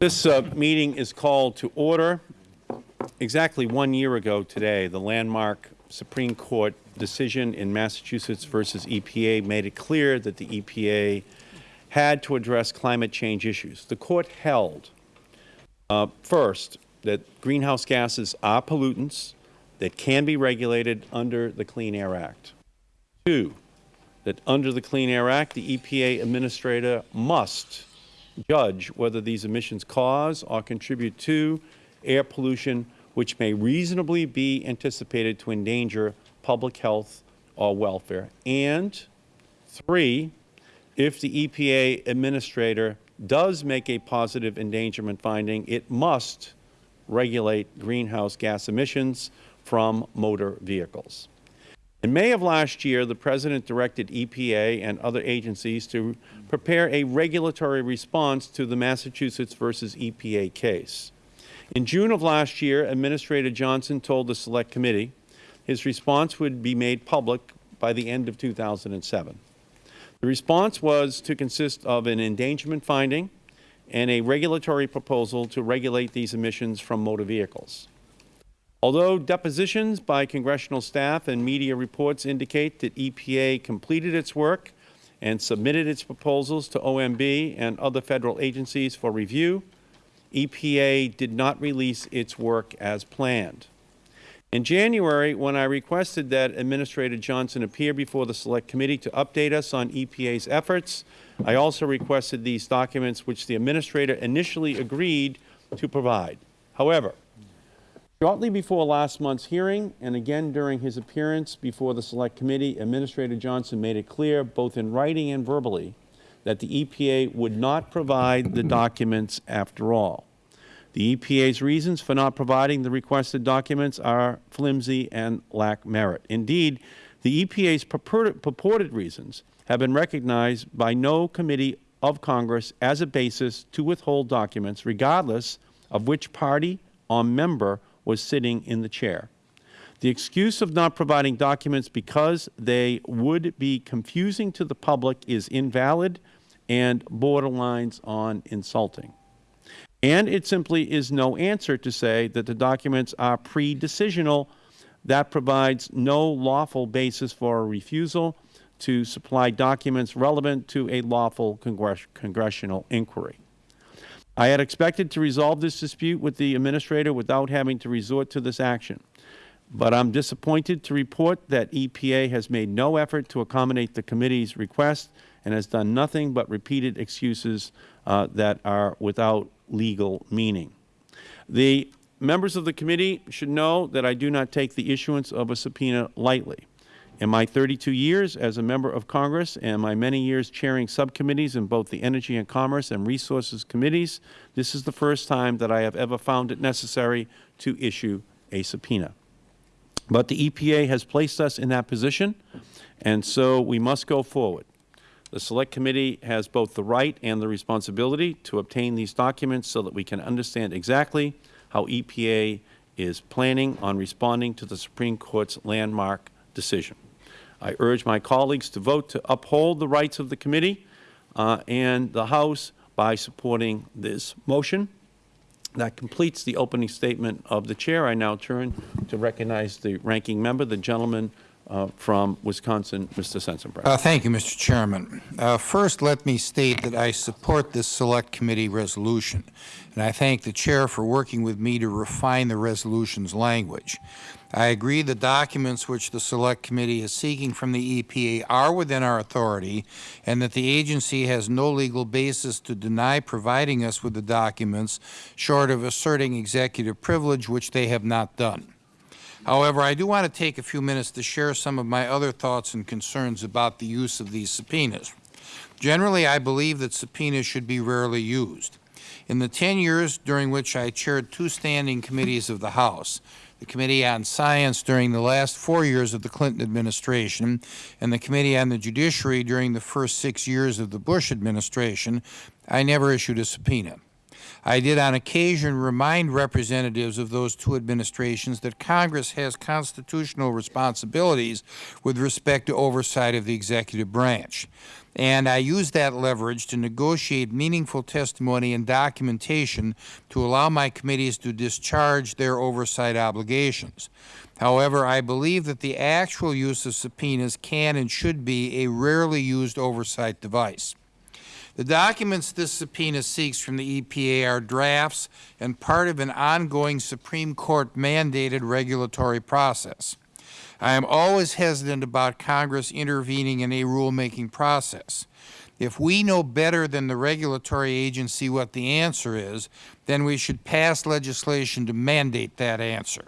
This uh, meeting is called to order. Exactly one year ago today, the landmark Supreme Court decision in Massachusetts versus EPA made it clear that the EPA had to address climate change issues. The Court held, uh, first, that greenhouse gases are pollutants that can be regulated under the Clean Air Act. Two, that under the Clean Air Act, the EPA Administrator must judge whether these emissions cause or contribute to air pollution which may reasonably be anticipated to endanger public health or welfare. And three, if the EPA Administrator does make a positive endangerment finding, it must regulate greenhouse gas emissions from motor vehicles. In May of last year, the President directed EPA and other agencies to prepare a regulatory response to the Massachusetts versus EPA case. In June of last year, Administrator Johnson told the Select Committee his response would be made public by the end of 2007. The response was to consist of an endangerment finding and a regulatory proposal to regulate these emissions from motor vehicles. Although depositions by congressional staff and media reports indicate that EPA completed its work and submitted its proposals to OMB and other Federal agencies for review, EPA did not release its work as planned. In January, when I requested that Administrator Johnson appear before the Select Committee to update us on EPA's efforts, I also requested these documents which the Administrator initially agreed to provide. However, Shortly before last month's hearing, and again during his appearance before the Select Committee, Administrator Johnson made it clear, both in writing and verbally, that the EPA would not provide the documents after all. The EPA's reasons for not providing the requested documents are flimsy and lack merit. Indeed, the EPA's purported, reasons have been recognized by no committee of Congress as a basis to withhold documents, regardless of which party or member was sitting in the chair. The excuse of not providing documents because they would be confusing to the public is invalid and borderlines on insulting. And it simply is no answer to say that the documents are pre-decisional. That provides no lawful basis for a refusal to supply documents relevant to a lawful congress congressional inquiry. I had expected to resolve this dispute with the Administrator without having to resort to this action. But I am disappointed to report that EPA has made no effort to accommodate the Committee's request and has done nothing but repeated excuses uh, that are without legal meaning. The members of the Committee should know that I do not take the issuance of a subpoena lightly. In my 32 years as a member of Congress and my many years chairing subcommittees in both the Energy and Commerce and Resources Committees, this is the first time that I have ever found it necessary to issue a subpoena. But the EPA has placed us in that position, and so we must go forward. The Select Committee has both the right and the responsibility to obtain these documents so that we can understand exactly how EPA is planning on responding to the Supreme Court's landmark decision. I urge my colleagues to vote to uphold the rights of the committee uh, and the House by supporting this motion. That completes the opening statement of the Chair. I now turn to recognize the ranking member, the gentleman uh, from Wisconsin, Mr. Sensenbrenner. Uh, thank you, Mr. Chairman. Uh, first, let me state that I support this Select Committee resolution, and I thank the Chair for working with me to refine the resolution's language. I agree the documents which the Select Committee is seeking from the EPA are within our authority and that the agency has no legal basis to deny providing us with the documents short of asserting executive privilege, which they have not done. However, I do want to take a few minutes to share some of my other thoughts and concerns about the use of these subpoenas. Generally, I believe that subpoenas should be rarely used. In the 10 years during which I chaired two standing committees of the House, the Committee on Science during the last four years of the Clinton administration, and the Committee on the Judiciary during the first six years of the Bush administration, I never issued a subpoena. I did on occasion remind representatives of those two administrations that Congress has constitutional responsibilities with respect to oversight of the executive branch. And I used that leverage to negotiate meaningful testimony and documentation to allow my committees to discharge their oversight obligations. However, I believe that the actual use of subpoenas can and should be a rarely used oversight device. The documents this subpoena seeks from the EPA are drafts and part of an ongoing Supreme Court mandated regulatory process. I am always hesitant about Congress intervening in a rulemaking process. If we know better than the regulatory agency what the answer is, then we should pass legislation to mandate that answer.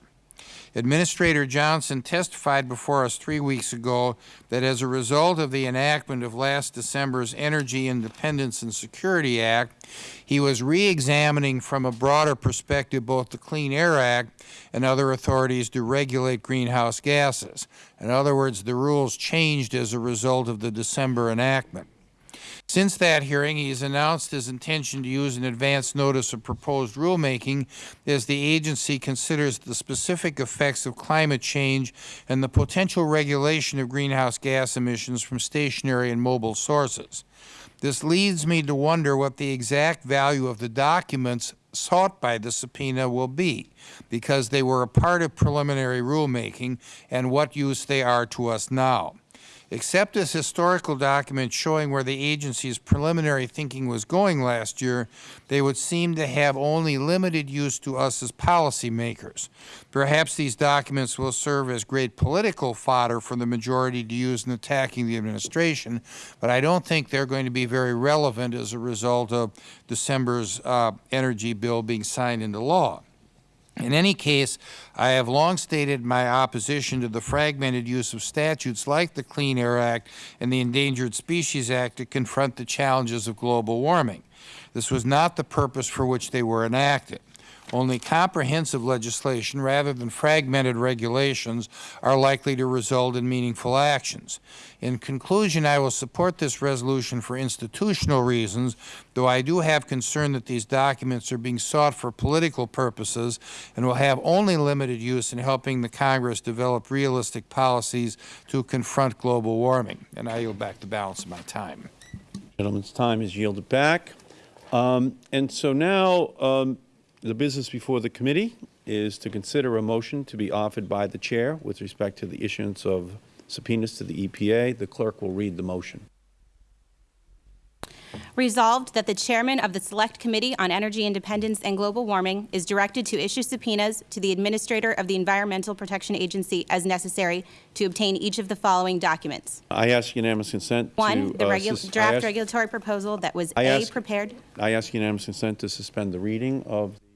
Administrator Johnson testified before us three weeks ago that as a result of the enactment of last December's Energy Independence and Security Act, he was re-examining from a broader perspective both the Clean Air Act and other authorities to regulate greenhouse gases. In other words, the rules changed as a result of the December enactment. Since that hearing, he has announced his intention to use an advance notice of proposed rulemaking as the agency considers the specific effects of climate change and the potential regulation of greenhouse gas emissions from stationary and mobile sources. This leads me to wonder what the exact value of the documents sought by the subpoena will be, because they were a part of preliminary rulemaking, and what use they are to us now. Except as historical documents showing where the agency's preliminary thinking was going last year, they would seem to have only limited use to us as policymakers. Perhaps these documents will serve as great political fodder for the majority to use in attacking the administration, but I don't think they are going to be very relevant as a result of December's uh, energy bill being signed into law. In any case, I have long stated my opposition to the fragmented use of statutes like the Clean Air Act and the Endangered Species Act to confront the challenges of global warming. This was not the purpose for which they were enacted. Only comprehensive legislation, rather than fragmented regulations, are likely to result in meaningful actions. In conclusion, I will support this resolution for institutional reasons, though I do have concern that these documents are being sought for political purposes and will have only limited use in helping the Congress develop realistic policies to confront global warming. And I yield back the balance of my time. Gentleman's time is yielded back. Um, And so now, um, the business before the committee is to consider a motion to be offered by the Chair with respect to the issuance of subpoenas to the EPA. The clerk will read the motion. Resolved that the chairman of the Select Committee on Energy Independence and Global Warming is directed to issue subpoenas to the Administrator of the Environmental Protection Agency as necessary to obtain each of the following documents. I ask unanimous consent to... One, the uh, draft ask- regulatory proposal that was I A, ask- prepared. I ask unanimous consent to suspend the reading of of the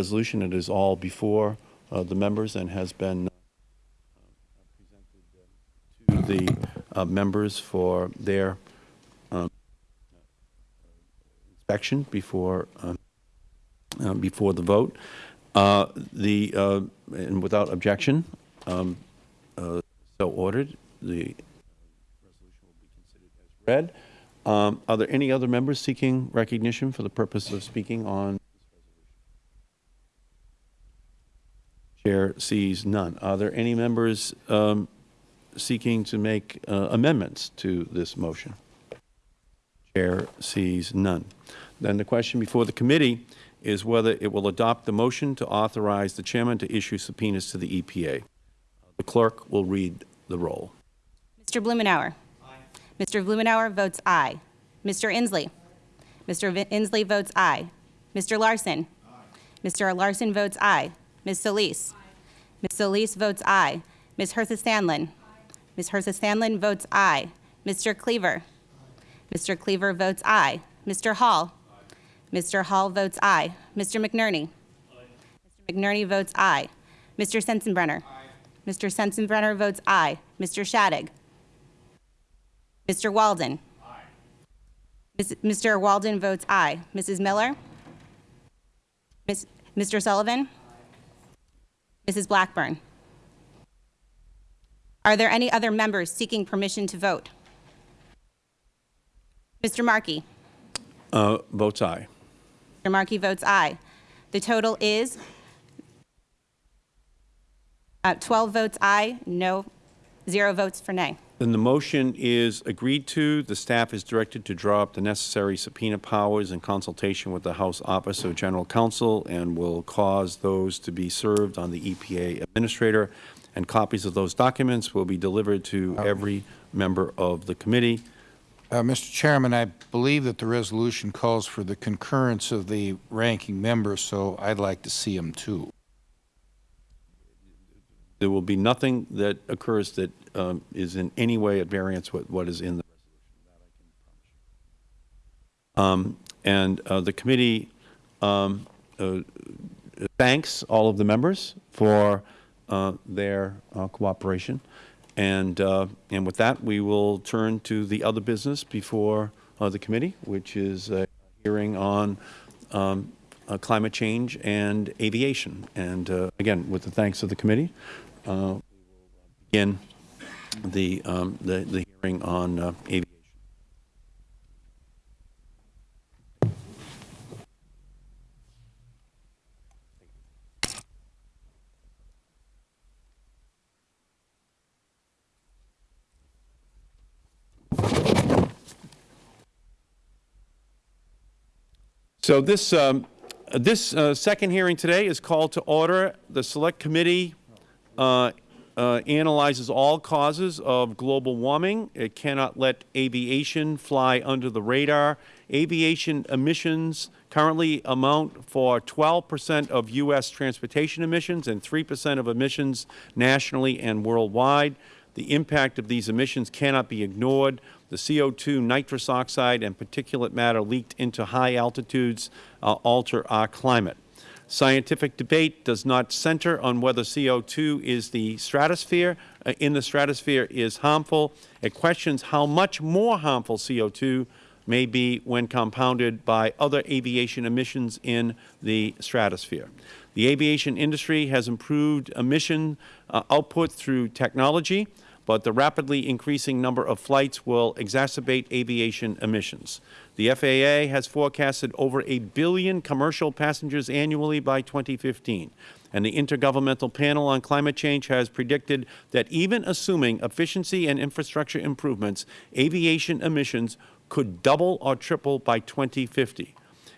resolution. It is all before uh, the members and has been uh, presented uh, to the uh, members for their um, inspection before, um, before the vote. The, and without objection, um, so ordered, the resolution will be considered as read. Um, Are there any other members seeking recognition for the purpose of speaking on this resolution? Chair sees none. Are there any members um, seeking to make uh, amendments to this motion? Chair sees none. Then the question before the committee is whether it will adopt the motion to authorize the chairman to issue subpoenas to the EPA. The clerk will read the roll. Mr. Blumenauer. Mr. Blumenauer votes aye. Mr. Inslee. Mr. Inslee votes aye. Mr. Larson. Mr. Larson votes aye. Ms. Solis. Ms. Solis votes aye. Ms. Herseth Sandlin. Ms. Herseth Sandlin votes aye. Mr. Cleaver. Mr. Cleaver votes aye. Mr. Hall. Mr. Hall votes aye. Mr. McNerney. Mr. McNerney votes aye. Mr. Sensenbrenner. Mr. Sensenbrenner votes aye. Mr. Shadegg. Mr. Walden. Mr. Walden votes aye. Mrs. Miller? Mr. Sullivan? Mrs. Blackburn? Are there any other members seeking permission to vote? Mr. Markey? Uh, Votes aye. Mr. Markey votes aye. The total is uh, 12 votes aye, no, zero votes for nay. Then the motion is agreed to. The staff is directed to draw up the necessary subpoena powers in consultation with the House Office of General Counsel and will cause those to be served on the EPA Administrator, and copies of those documents will be delivered to every member of the committee. Uh, Mr. Chairman, I believe that the resolution calls for the concurrence of the ranking member, so I'd like to see him too. There will be nothing that occurs that um, is in any way at variance with what is in the resolution. Um, And uh, the committee um, uh, thanks all of the members for uh, their uh, cooperation. And, uh, and with that, we will turn to the other business before uh, the committee, which is a hearing on um, climate change and aviation. And again, with the thanks of the committee, uh, we will begin the, um, the, the hearing on uh, aviation. So this, um, this uh, second hearing today is called to order. The Select Committee uh, uh, analyzes all causes of global warming. It cannot let aviation fly under the radar. Aviation emissions currently amount for 12 percent of U.S. transportation emissions and 3 percent of emissions nationally and worldwide. The impact of these emissions cannot be ignored. The CO2, nitrous oxide, and particulate matter leaked into high altitudes uh, alter our climate. Scientific debate does not center on whether CO2 is the stratosphere, uh, in the stratosphere is harmful. It questions how much more harmful CO2 may be when compounded by other aviation emissions in the stratosphere. The aviation industry has improved emission uh, output through technology, but the rapidly increasing number of flights will exacerbate aviation emissions. The FAA has forecasted over a billion commercial passengers annually by 2015, and the Intergovernmental Panel on Climate Change has predicted that even assuming efficiency and infrastructure improvements, aviation emissions could double or triple by 2050.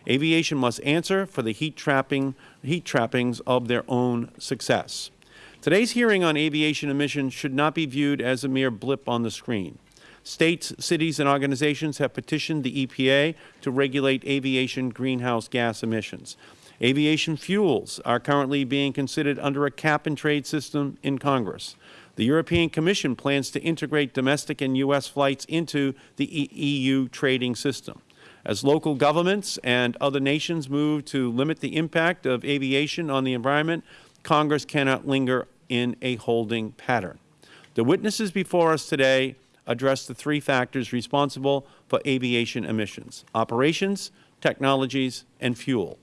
Aviation must answer for the heat, trapping, heat trappings of their own success. Today's hearing on aviation emissions should not be viewed as a mere blip on the screen. States, cities, and organizations have petitioned the EPA to regulate aviation greenhouse gas emissions. Aviation fuels are currently being considered under a cap-and-trade system in Congress. The European Commission plans to integrate domestic and U.S. flights into the EU trading system. As local governments and other nations move to limit the impact of aviation on the environment, Congress cannot linger in a holding pattern. The witnesses before us today address the three factors responsible for aviation emissions, operations, technologies, and fuel.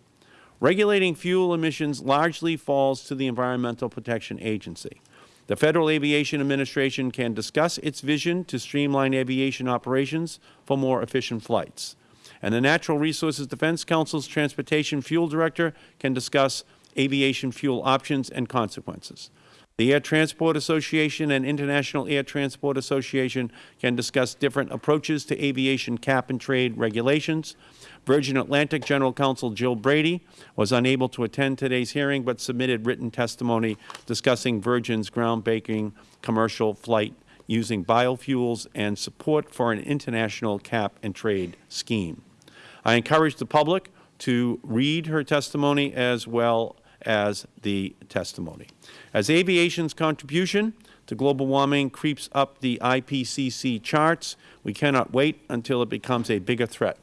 Regulating fuel emissions largely falls to the Environmental Protection Agency. The Federal Aviation Administration can discuss its vision to streamline aviation operations for more efficient flights. And the Natural Resources Defense Council's Transportation Fuel Director can discuss aviation fuel options and consequences. The Air Transport Association and International Air Transport Association can discuss different approaches to aviation cap-and-trade regulations. Virgin Atlantic General Counsel Jill Brady was unable to attend today's hearing but submitted written testimony discussing Virgin's groundbreaking commercial flight using biofuels and support for an international cap-and-trade scheme. I encourage the public to read her testimony as well as the testimony. As aviation's contribution to global warming creeps up the IPCC charts, we cannot wait until it becomes a bigger threat.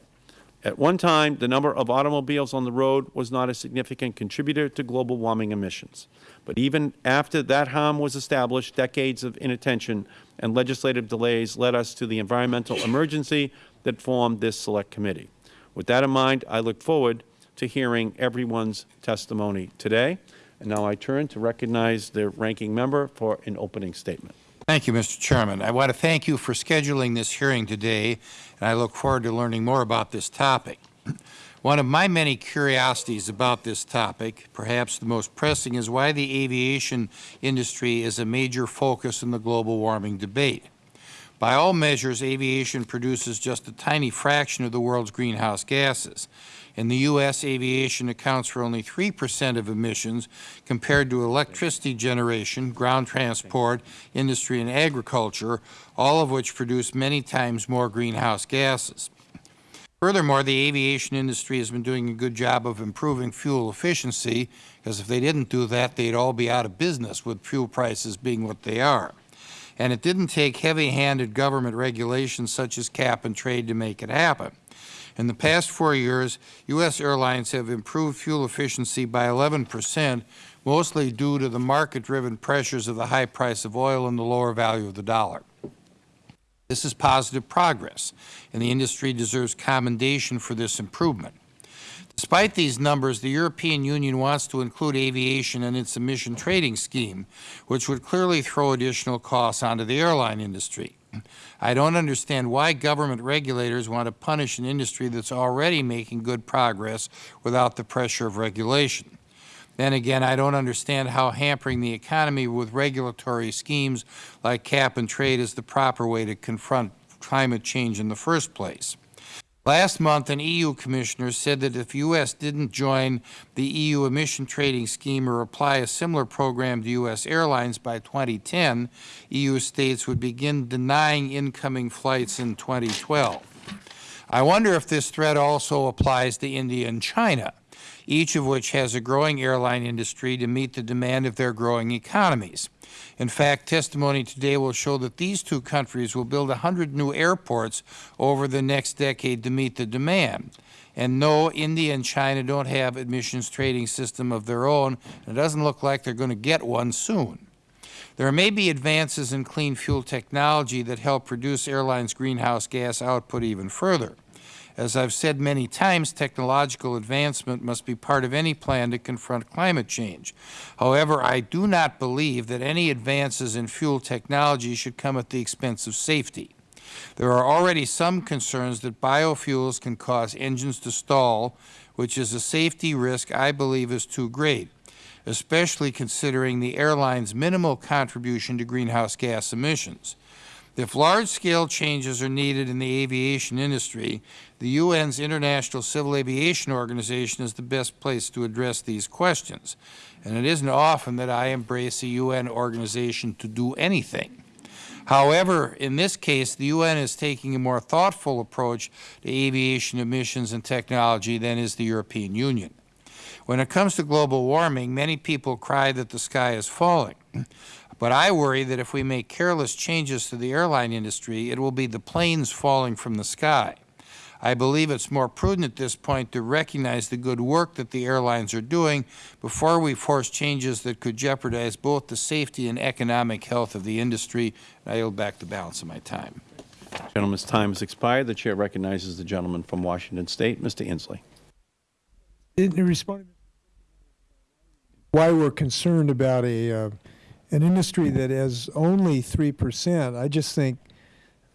At one time, the number of automobiles on the road was not a significant contributor to global warming emissions. But even after that harm was established, decades of inattention and legislative delays led us to the environmental emergency that formed this Select Committee. With that in mind, I look forward to hearing everyone's testimony today. And now I turn to recognize the ranking member for an opening statement. Thank you, Mr. Chairman. I want to thank you for scheduling this hearing today, and I look forward to learning more about this topic. One of my many curiosities about this topic, perhaps the most pressing, is why the aviation industry is a major focus in the global warming debate. By all measures, aviation produces just a tiny fraction of the world's greenhouse gases. In the U.S., aviation accounts for only 3 percent of emissions compared to electricity generation, ground transport, industry and agriculture, all of which produce many times more greenhouse gases. Furthermore, the aviation industry has been doing a good job of improving fuel efficiency, because if they didn't do that, they'd all be out of business with fuel prices being what they are. And it didn't take heavy-handed government regulations such as cap and trade to make it happen. In the past four years, U.S. airlines have improved fuel efficiency by 11 percent, mostly due to the market-driven pressures of the high price of oil and the lower value of the dollar. This is positive progress, and the industry deserves commendation for this improvement. Despite these numbers, the European Union wants to include aviation in its emission trading scheme, which would clearly throw additional costs onto the airline industry. I don't understand why government regulators want to punish an industry that's already making good progress without the pressure of regulation. Then again, I don't understand how hampering the economy with regulatory schemes like cap and trade is the proper way to confront climate change in the first place. Last month, an EU commissioner said that if U.S. didn't join the EU emission trading scheme or apply a similar program to U.S. airlines by 2010, EU states would begin denying incoming flights in 2012. I wonder if this threat also applies to India and China, each of which has a growing airline industry to meet the demand of their growing economies. In fact, testimony today will show that these two countries will build 100 new airports over the next decade to meet the demand. And no, India and China don't have emissions trading system of their own. and It doesn't look like they are going to get one soon. There may be advances in clean fuel technology that help reduce airlines' greenhouse gas output even further. As I have said many times, technological advancement must be part of any plan to confront climate change. However, I do not believe that any advances in fuel technology should come at the expense of safety. There are already some concerns that biofuels can cause engines to stall, which is a safety risk I believe is too great, especially considering the airline's minimal contribution to greenhouse gas emissions. If large-scale changes are needed in the aviation industry, the UN's International Civil Aviation Organization is the best place to address these questions. And it isn't often that I embrace a UN organization to do anything. However, in this case, the UN is taking a more thoughtful approach to aviation emissions and technology than is the European Union. When it comes to global warming, many people cry that the sky is falling. But I worry that if we make careless changes to the airline industry, it will be the planes falling from the sky. I believe it is more prudent at this point to recognize the good work that the airlines are doing before we force changes that could jeopardize both the safety and economic health of the industry. I yield back the balance of my time. The gentleman's time has expired. The Chair recognizes the gentleman from Washington State, Mr. Inslee. In responding why we're concerned about a uh, an industry that has only 3%, I just think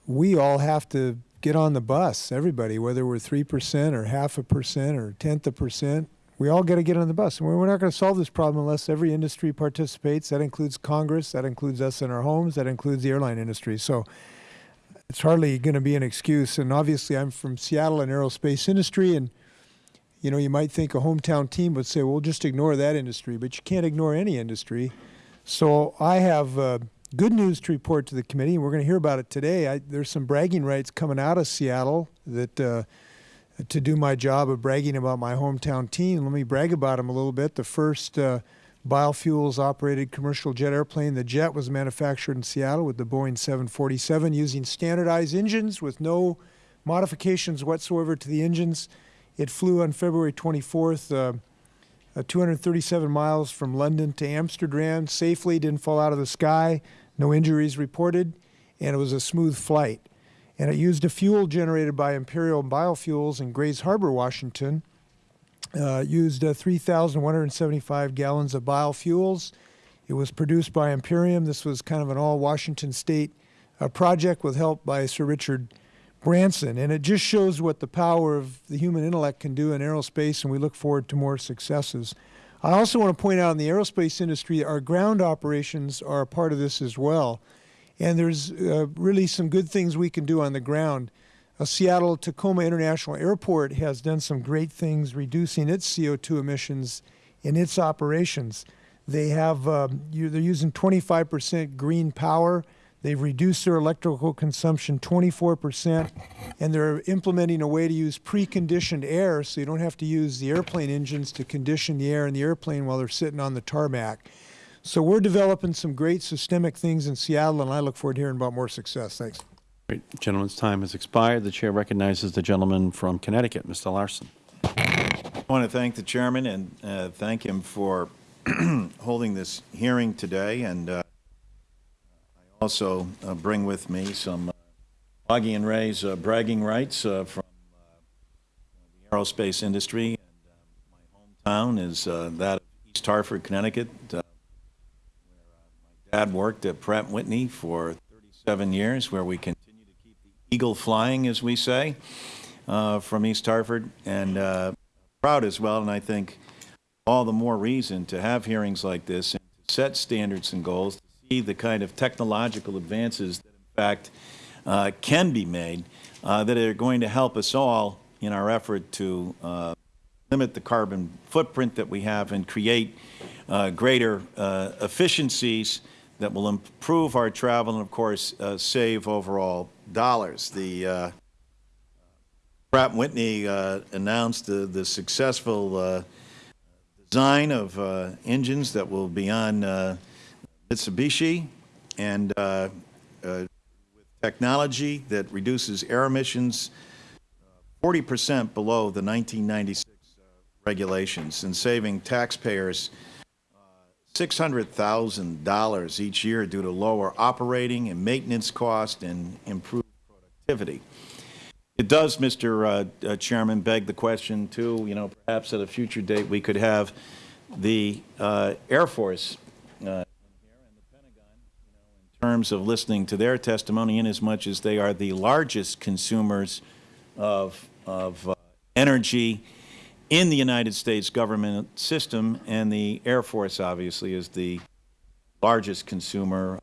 we all have to get on the bus, everybody, whether we're 3% or half a percent or tenth a percent. We all got to get on the bus. And we're not going to solve this problem unless every industry participates. That includes Congress. That includes us in our homes. That includes the airline industry. So it's hardly going to be an excuse. And obviously, I'm from Seattle and aerospace industry. And, you know, you might think a hometown team would say, well, just ignore that industry. But you can't ignore any industry. So I have uh, good news to report to the committee, and we're going to hear about it today. I, there's some bragging rights coming out of Seattle that uh, to do my job of bragging about my hometown team. Let me brag about them a little bit. The first uh, biofuels operated commercial jet airplane, the jet was manufactured in Seattle with the Boeing 747 using standardized engines with no modifications whatsoever to the engines. It flew on February 24th uh, 237 miles from London to Amsterdam safely, didn't fall out of the sky, no injuries reported, and it was a smooth flight. And it used a fuel generated by Imperium Biofuels in Grays Harbor, Washington. Uh, used uh, 3,175 gallons of biofuels. It was produced by Imperium. This was kind of an all Washington state uh, project with help by Sir Richard Branson, and it just shows what the power of the human intellect can do in aerospace, and we look forward to more successes. I also want to point out in the aerospace industry, our ground operations are a part of this as well. And there's uh, really some good things we can do on the ground. Uh, Seattle Tacoma International Airport has done some great things reducing its CO2 emissions in its operations. They have, um, you, they're using 25% green power. They've reduced their electrical consumption 24%, and they're implementing a way to use preconditioned air so you don't have to use the airplane engines to condition the air in the airplane while they're sitting on the tarmac. So we're developing some great systemic things in Seattle, and I look forward to hearing about more success. Thanks. Great. Gentleman's time has expired. The chair recognizes the gentleman from Connecticut, Mr. Larson. I want to thank the chairman and uh, thank him for holding this hearing today. And uh, I also uh, bring with me some uh, Augie and Ray's uh, bragging rights uh, from uh, the aerospace industry. And uh, my hometown is that of East Hartford, Connecticut, where my dad worked at Pratt Whitney for 37 years, where we continue to keep the eagle flying, as we say, from East Hartford. And proud as well, and I think all the more reason to have hearings like this and to set standards and goals, the kind of technological advances that in fact uh, can be made uh, that are going to help us all in our effort to uh, limit the carbon footprint that we have and create uh, greater uh, efficiencies that will improve our travel and, of course, uh, save overall dollars. The Pratt Whitney announced the, successful design of engines that will be on Mitsubishi and uh, uh, with technology that reduces air emissions 40 percent below the 1996 uh, regulations and saving taxpayers $600,000 each year due to lower operating and maintenance costs and improved productivity. It does, Mr. uh, uh, Chairman, beg the question, too, you know, perhaps at a future date, we could have the uh, Air Force uh, in here and the Pentagon, you know, in terms of listening to their testimony, inasmuch as much as they are the largest consumers of, of uh, energy in the United States government system, and the Air Force, obviously, is the largest consumer of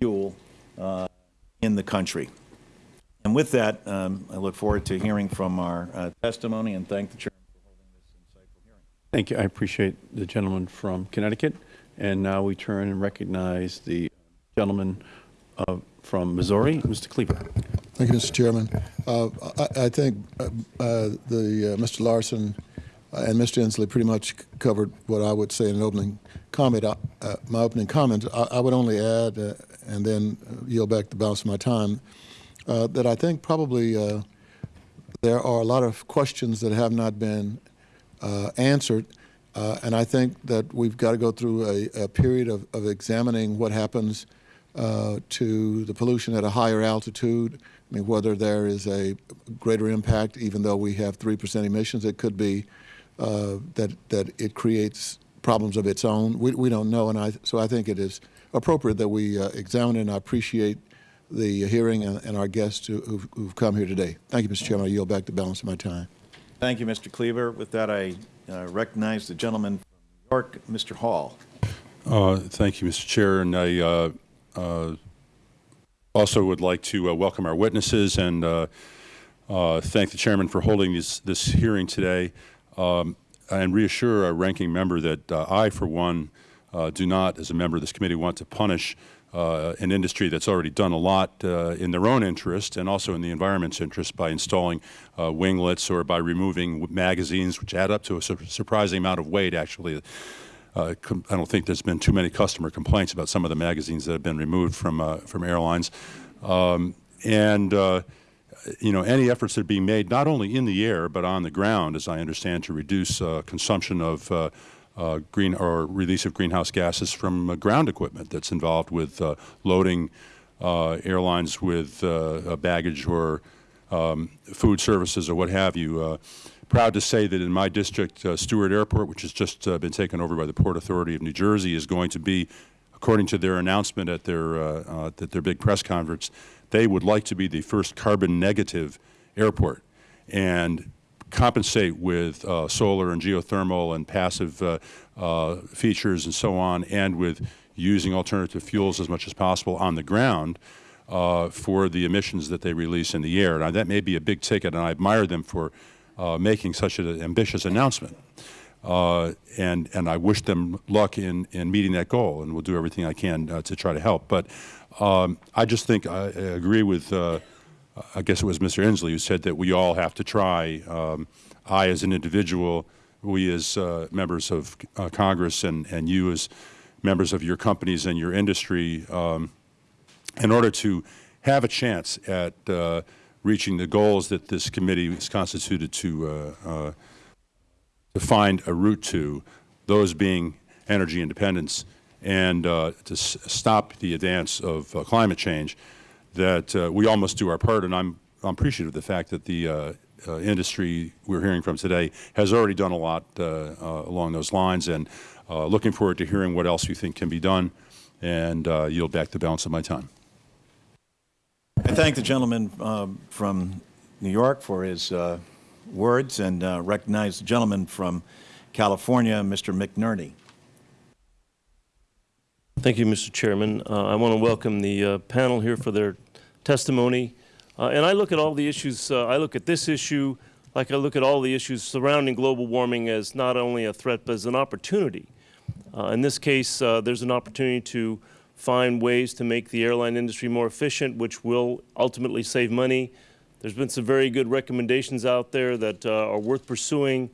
fuel uh, in the country. And with that, um, I look forward to hearing from our uh, testimony and thank the chairman for holding this insightful hearing. Thank you. I appreciate the gentleman from Connecticut. And now we turn and recognize the gentleman uh, from Missouri, Mr. Cleaver. Thank you, Mr. Chairman. Uh, I, I think uh, uh, the uh, Mr. Larson and Mr. Inslee pretty much covered what I would say in an opening comment. Uh, uh, my opening comment, I, I would only add, uh, and then yield back the balance of my time, uh, that I think probably uh, there are a lot of questions that have not been uh, answered, uh, and I think that we've got to go through a, a period of, of examining what happens uh, to the pollution at a higher altitude. I mean, whether there is a greater impact, even though we have three percent emissions, it could be uh, that that it creates problems of its own. We, we don't know, and I, so I think it is appropriate that we uh, examine it. And I appreciate the hearing and, and our guests who, who've, who've come here today. Thank you, Mr. Chairman. I yield back the balance of my time. Thank you, Mr. Cleaver. With that, I uh, recognize the gentleman from New York, Mr. Hall. Uh, Thank you, Mr. Chair, and I uh, also would like to uh, welcome our witnesses and uh, uh, thank the chairman for holding this, this hearing today, um, and reassure our ranking member that uh, I, for one, uh, do not, as a member of this committee, want to punish uh, an industry that's already done a lot uh, in their own interest and also in the environment's interest by installing uh, winglets or by removing magazines, which add up to a sur- surprising amount of weight, actually. Uh, I don't think there's been too many customer complaints about some of the magazines that have been removed from uh, from airlines, um, and uh, you know any efforts that are being made not only in the air but on the ground, as I understand, to reduce uh, consumption of uh, uh, green or release of greenhouse gases from ground equipment that's involved with loading airlines with baggage or um, food services or what have you. Proud to say that in my district, uh, Stewart Airport, which has just uh, been taken over by the Port Authority of New Jersey, is going to be, according to their announcement at their uh, uh, at their big press conference, they would like to be the first carbon negative airport and compensate with uh, solar and geothermal and passive uh, features and so on, and with using alternative fuels as much as possible on the ground for the emissions that they release in the air. Now, that may be a big ticket, and I admire them for uh, making such an ambitious announcement. Uh, and, and I wish them luck in, in meeting that goal, and will do everything I can uh, to try to help. But um, I just think I, I agree with, uh, I guess it was Mr. Inslee who said that we all have to try. Um, I, as an individual, we as uh, members of uh, Congress, and, and you as members of your companies and your industry, um, in order to have a chance at reaching the goals that this committee is constituted to uh, uh, to find a route to, those being energy independence and uh, to stop the advance of uh, climate change, that uh, we all must do our part. And I'm, I'm appreciative of the fact that the uh, industry we're hearing from today has already done a lot along those lines, and looking forward to hearing what else you think can be done, and yield back the balance of my time. I thank the gentleman um, from New York for his uh, words and uh, recognize the gentleman from California, Mr. McNerney. Thank you, Mr. Chairman. Uh, I want to welcome the uh, panel here for their testimony. Uh, and I look at all the issues, uh, I look at this issue like I look at all the issues surrounding global warming as not only a threat but as an opportunity. Uh, in this case, uh, there's an opportunity to find ways to make the airline industry more efficient, which will ultimately save money. There's been some very good recommendations out there that uh, are worth pursuing.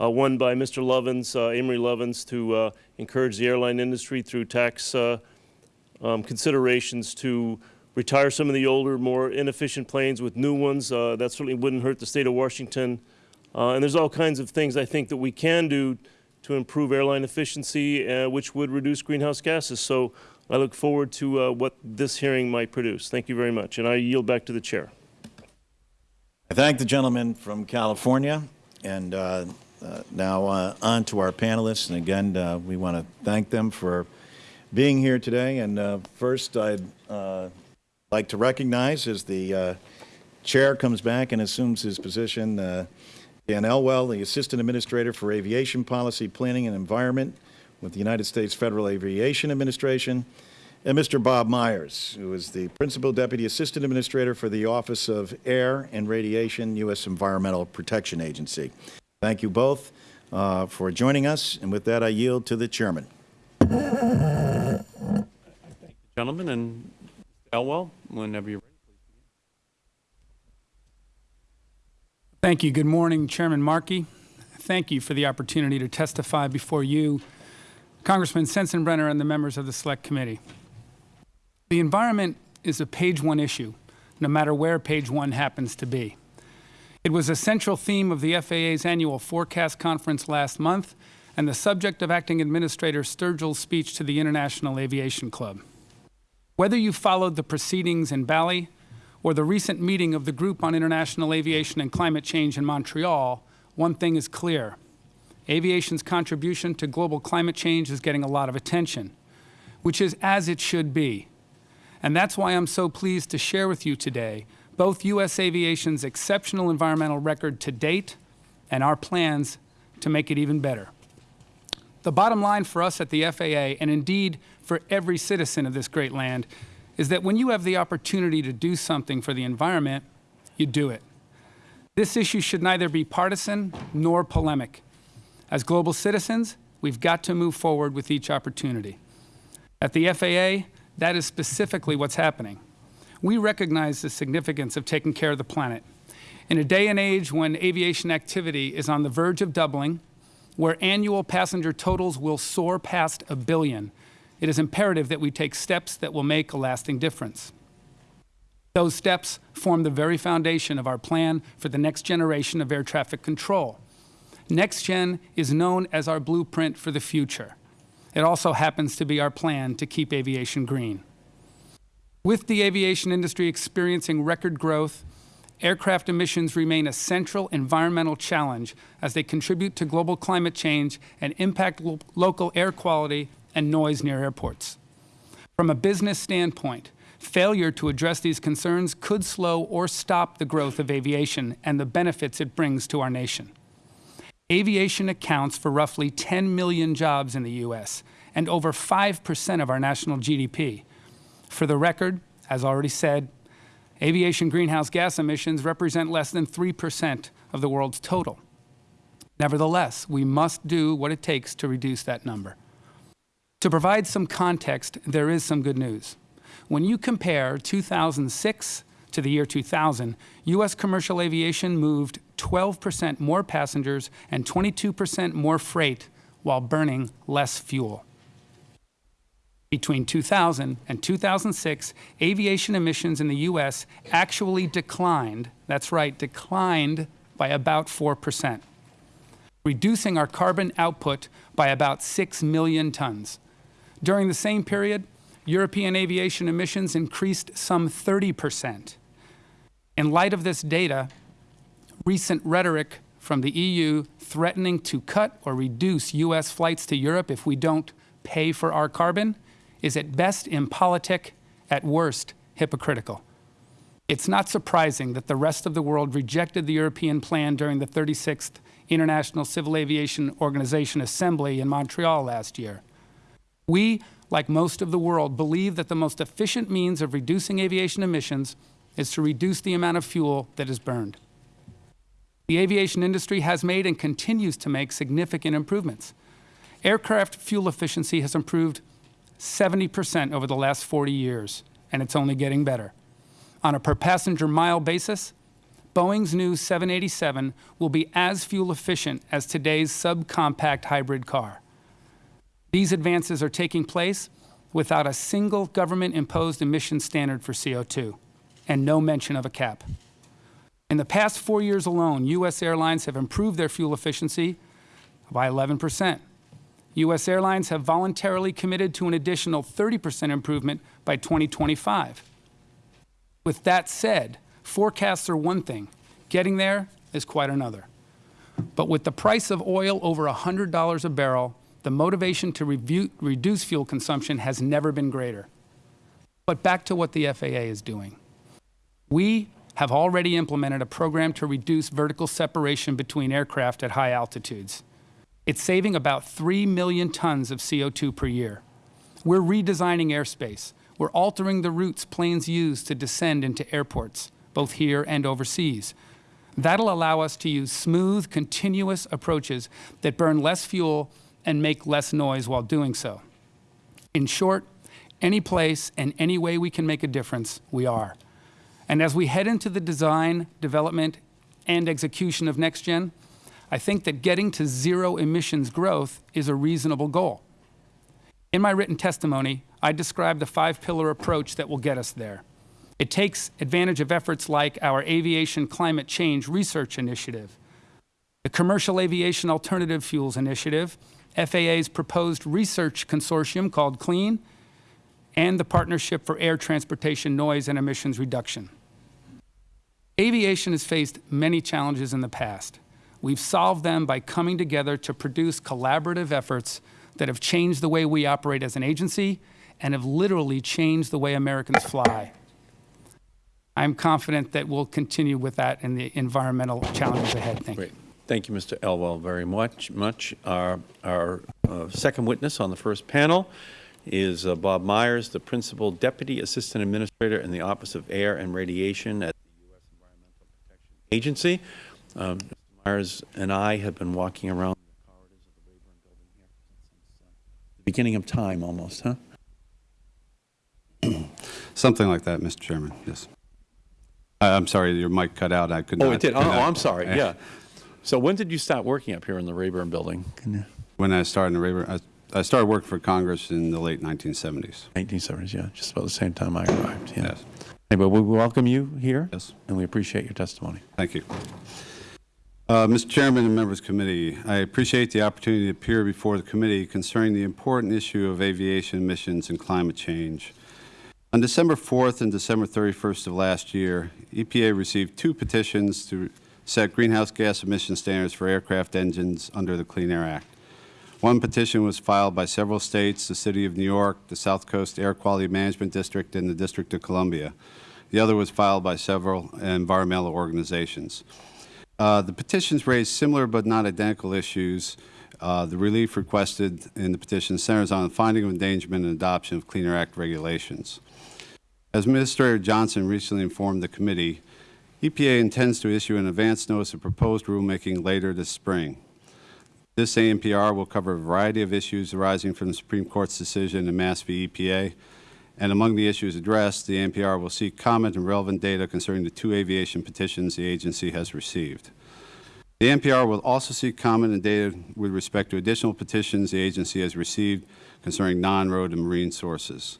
Uh, one by Mr. Lovins, uh, Amory Lovins, to uh, encourage the airline industry through tax uh, um, considerations to retire some of the older, more inefficient planes with new ones. Uh, that certainly wouldn't hurt the state of Washington. And there's all kinds of things I think that we can do to improve airline efficiency, which would reduce greenhouse gases. So I look forward to uh, what this hearing might produce. Thank you very much. And I yield back to the chair. I thank the gentleman from California, and uh, uh, now uh, on to our panelists. And again, uh, we want to thank them for being here today. And uh, first, I'd like to recognize as the chair comes back and assumes his position, Dan Elwell, the Assistant Administrator for Aviation Policy, Planning and Environment with the United States Federal Aviation Administration, and Mr. Bob Meyers, who is the Principal Deputy Assistant Administrator for the Office of Air and Radiation, U.S. Environmental Protection Agency. Thank you both uh, for joining us, and with that, I yield to the chairman. Gentlemen, and Elwell, whenever you're ready. Thank you. Good morning, Chairman Markey. Thank you for the opportunity to testify before you, Congressman Sensenbrenner, and the members of the Select Committee. The environment is a page one issue, no matter where page one happens to be. It was a central theme of the FAA's annual forecast conference last month and the subject of Acting Administrator Sturgell's speech to the International Aviation Club. Whether you followed the proceedings in Bali or the recent meeting of the Group on International Aviation and Climate Change in Montreal, one thing is clear. Aviation's contribution to global climate change is getting a lot of attention, which is as it should be. And that's why I'm so pleased to share with you today both U.S. aviation's exceptional environmental record to date and our plans to make it even better. The bottom line for us at the FAA, and indeed for every citizen of this great land, is that when you have the opportunity to do something for the environment, you do it. This issue should neither be partisan nor polemic. As global citizens, we've got to move forward with each opportunity. At the FAA, that is specifically what's happening. We recognize the significance of taking care of the planet. In a day and age when aviation activity is on the verge of doubling, where annual passenger totals will soar past a billion, it is imperative that we take steps that will make a lasting difference. Those steps form the very foundation of our plan for the next generation of air traffic control. NextGen is known as our blueprint for the future. It also happens to be our plan to keep aviation green. With the aviation industry experiencing record growth, aircraft emissions remain a central environmental challenge as they contribute to global climate change and impact lo local air quality and noise near airports. From a business standpoint, Failure to address these concerns could slow or stop the growth of aviation and the benefits it brings to our nation. Aviation accounts for roughly 10 million jobs in the U.S. and over 5 percent of our national GDP. For the record, as already said, aviation greenhouse gas emissions represent less than 3 percent of the world's total. Nevertheless, we must do what it takes to reduce that number. To provide some context, there is some good news. When you compare 2006 to the year 2000, U.S. commercial aviation moved 12 percent more passengers and 22 percent more freight while burning less fuel. Between 2000 and 2006, aviation emissions in the U.S. actually declined, that's right, declined by about 4 percent, reducing our carbon output by about 6 million tons. During the same period, European aviation emissions increased some 30 percent. In light of this data, recent rhetoric from the EU threatening to cut or reduce U.S. flights to Europe if we don't pay for our carbon is at best impolitic, at worst hypocritical. It's not surprising that the rest of the world rejected the European plan during the 36th International Civil Aviation Organization Assembly in Montreal last year. We, like most of the world, believe that the most efficient means of reducing aviation emissions is to reduce the amount of fuel that is burned. The aviation industry has made and continues to make significant improvements. Aircraft fuel efficiency has improved 70 percent over the last 40 years, and it's only getting better. On a per passenger mile basis, Boeing's new 787 will be as fuel efficient as today's subcompact hybrid car. These advances are taking place without a single government-imposed emission standard for CO2 and no mention of a cap. In the past four years alone, U.S. airlines have improved their fuel efficiency by 11 percent. U.S. airlines have voluntarily committed to an additional 30 percent improvement by 2025. With that said, forecasts are one thing. Getting there is quite another. But with the price of oil over $100 a barrel, the motivation to reduce fuel consumption has never been greater. But back to what the FAA is doing. We have already implemented a program to reduce vertical separation between aircraft at high altitudes. It's saving about 3 million tons of CO2 per year. We're redesigning airspace. We're altering the routes planes use to descend into airports, both here and overseas. That'll allow us to use smooth, continuous approaches that burn less fuel and make less noise while doing so. In short, any place and any way we can make a difference, we are. And as we head into the design, development, and execution of NextGen, I think that getting to zero emissions growth is a reasonable goal. In my written testimony, I describe the five-pillar approach that will get us there. It takes advantage of efforts like our Aviation Climate Change Research Initiative, the Commercial Aviation Alternative Fuels Initiative, FAA's proposed research consortium called CLEAN, and the Partnership for Air Transportation Noise and Emissions Reduction. Aviation has faced many challenges in the past. We've solved them by coming together to produce collaborative efforts that have changed the way we operate as an agency and have literally changed the way Americans fly. I'm confident that we'll continue with that in the environmental challenges ahead. Thank Great. you. Thank you, Mr. Elwell, very much. much. Our, our uh, second witness on the first panel is uh, Bob Meyers, the Principal Deputy Assistant Administrator in the Office of Air and Radiation at the U.S. Environmental Protection Agency. Um, Mr. Meyers and I have been walking around the corridors of the Rayburn Building here since uh, the beginning of time almost, huh? Something like that, Mr. Chairman, yes. I- I'm sorry, your mic cut out. I could not. Oh, it did? Oh, connect. I'm sorry, yeah. So when did you start working up here in the Rayburn Building? When I started in the Rayburn, I- I started working for Congress in the late 1970s. 1970s, yeah, just about the same time I arrived, yeah. Yes. Anyway, we welcome you here. Yes. And we appreciate your testimony. Thank you. Uh, Mr. Chairman and members of the committee, I appreciate the opportunity to appear before the committee concerning the important issue of aviation emissions and climate change. On December 4th and December 31st of last year, EPA received two petitions to set greenhouse gas emission standards for aircraft engines under the Clean Air Act. One petition was filed by several states, the City of New York, the South Coast Air Quality Management District, and the District of Columbia. The other was filed by several environmental organizations. Uh, The petitions raised similar but not identical issues. Uh, The relief requested in the petition centers on the finding of endangerment and adoption of Clean Air Act regulations. As Administrator Johnson recently informed the committee, EPA intends to issue an advance notice of proposed rulemaking later this spring. This ANPR will cover a variety of issues arising from the Supreme Court's decision in Mass v. EPA, and among the issues addressed, the ANPR will seek comment and relevant data concerning the two aviation petitions the agency has received. The ANPR will also seek comment and data with respect to additional petitions the agency has received concerning non-road and marine sources.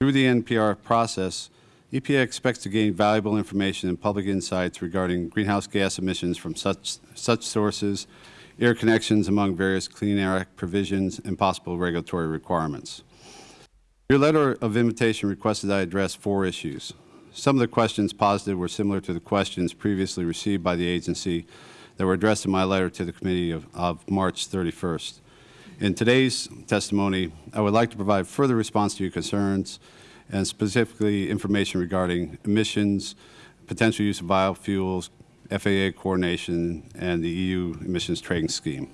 Through the NPR process, EPA expects to gain valuable information and public insights regarding greenhouse gas emissions from such, such sources, air connections among various Clean Air Act provisions, and possible regulatory requirements. Your letter of invitation requested I address four issues. Some of the questions posited were similar to the questions previously received by the agency that were addressed in my letter to the committee of, of March 31st. In today's testimony, I would like to provide further response to your concerns and specifically information regarding emissions, potential use of biofuels, FAA coordination, and the EU emissions trading scheme.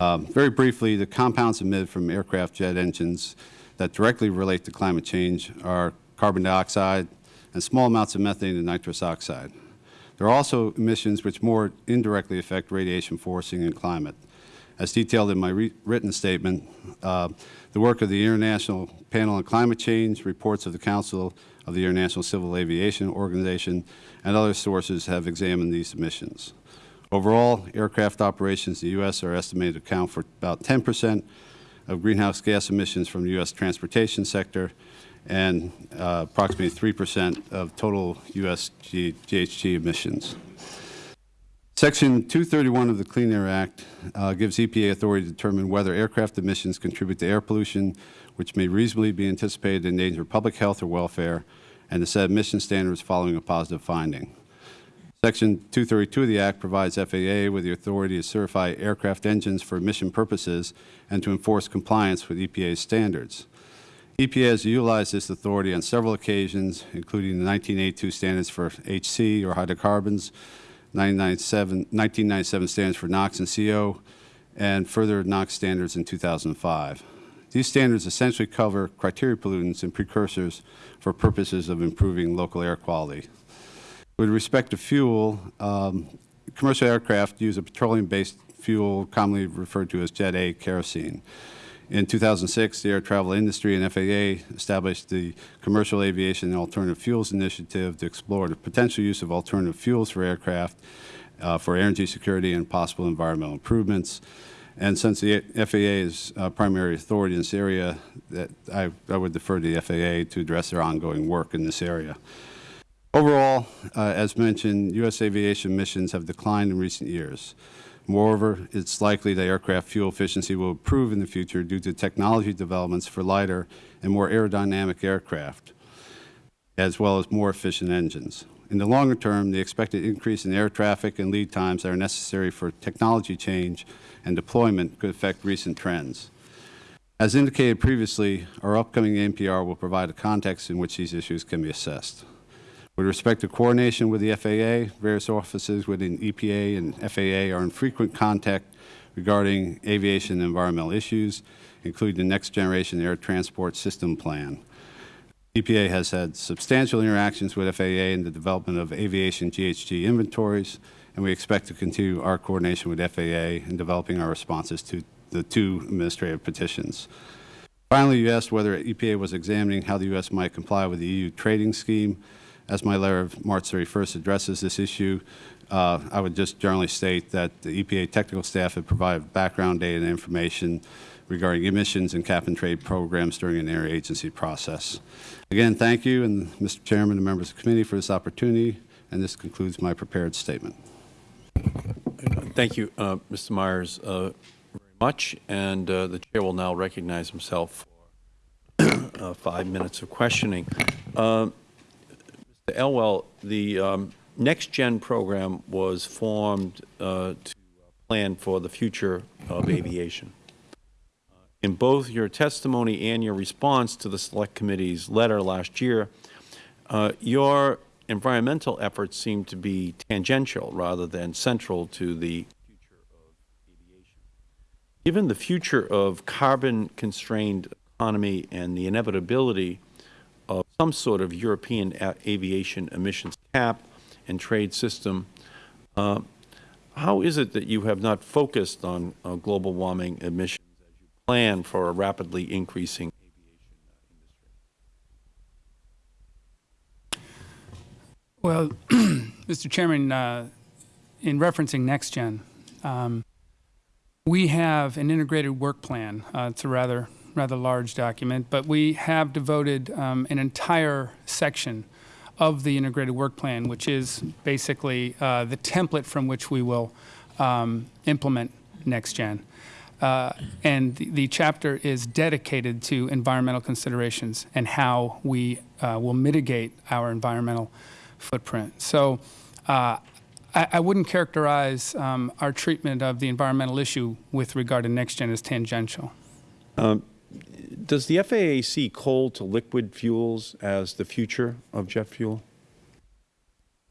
Um, very briefly, the compounds emitted from aircraft jet engines that directly relate to climate change are carbon dioxide and small amounts of methane and nitrous oxide. There are also emissions which more indirectly affect radiation forcing and climate. As detailed in my written statement, uh, the work of the International Panel on Climate Change, reports of the Council of the International Civil Aviation Organization, and other sources have examined these emissions. Overall, aircraft operations in the U.S. are estimated to account for about 10 percent of greenhouse gas emissions from the U.S. transportation sector and uh, approximately 3 percent of total U.S. GHG emissions. Section 231 of the Clean Air Act uh, gives EPA authority to determine whether aircraft emissions contribute to air pollution, which may reasonably be anticipated to endanger public health or welfare, and to set emission standards following a positive finding. Section 232 of the Act provides FAA with the authority to certify aircraft engines for emission purposes and to enforce compliance with EPA standards. EPA has utilized this authority on several occasions, including the 1982 standards for HC or hydrocarbons, 1997 standards for NOx and CO, and further NOx standards in 2005. These standards essentially cover criteria pollutants and precursors for purposes of improving local air quality. With respect to fuel, um, commercial aircraft use a petroleum-based fuel commonly referred to as Jet A kerosene. In 2006, the air travel industry and FAA established the Commercial Aviation and Alternative Fuels Initiative to explore the potential use of alternative fuels for aircraft uh, for energy security and possible environmental improvements. And since the FAA is uh, primary authority in this area, that I, I would defer to the FAA to address their ongoing work in this area. Overall, uh, as mentioned, U.S. aviation emissions have declined in recent years. Moreover, it's likely that aircraft fuel efficiency will improve in the future due to technology developments for lighter and more aerodynamic aircraft, as well as more efficient engines. In the longer term, the expected increase in air traffic and lead times that are necessary for technology change and deployment could affect recent trends. As indicated previously, our upcoming NPR will provide a context in which these issues can be assessed. With respect to coordination with the FAA, various offices within EPA and FAA are in frequent contact regarding aviation and environmental issues, including the Next Generation Air Transport System Plan. EPA has had substantial interactions with FAA in the development of aviation GHG inventories, and we expect to continue our coordination with FAA in developing our responses to the two administrative petitions. Finally, you asked whether EPA was examining how the U.S. might comply with the EU trading scheme. As my letter of March 31st addresses this issue, uh, I would just generally state that the EPA technical staff have provided background data and information regarding emissions and cap and trade programs during an interagency process. Again, thank you, and Mr. Chairman and members of the committee for this opportunity, and this concludes my prepared statement. Thank you, uh, Mr. Meyers, uh, very much, and uh, the chair will now recognize himself for uh, five minutes of questioning. Uh, Mr. Elwell, the um, Next Gen program was formed uh, to plan for the future of aviation. In both your testimony and your response to the Select Committee's letter last year, uh, your environmental efforts seem to be tangential rather than central to the future of aviation. Given the future of carbon-constrained economy and the inevitability of some sort of European aviation emissions cap and trade system, uh, how is it that you have not focused on uh, global warming emissions plan for a rapidly increasing Well, Mr. Chairman, uh, in referencing NextGen, um, we have an integrated work plan. Uh, it's a rather rather large document, but we have devoted um, an entire section of the integrated work plan, which is basically uh, the template from which we will um, implement NextGen. Uh, and the, the chapter is dedicated to environmental considerations and how we uh, will mitigate our environmental footprint. So uh, I, I wouldn't characterize um, our treatment of the environmental issue with regard to NextGen as tangential. Does the FAA see coal to liquid fuels as the future of jet fuel?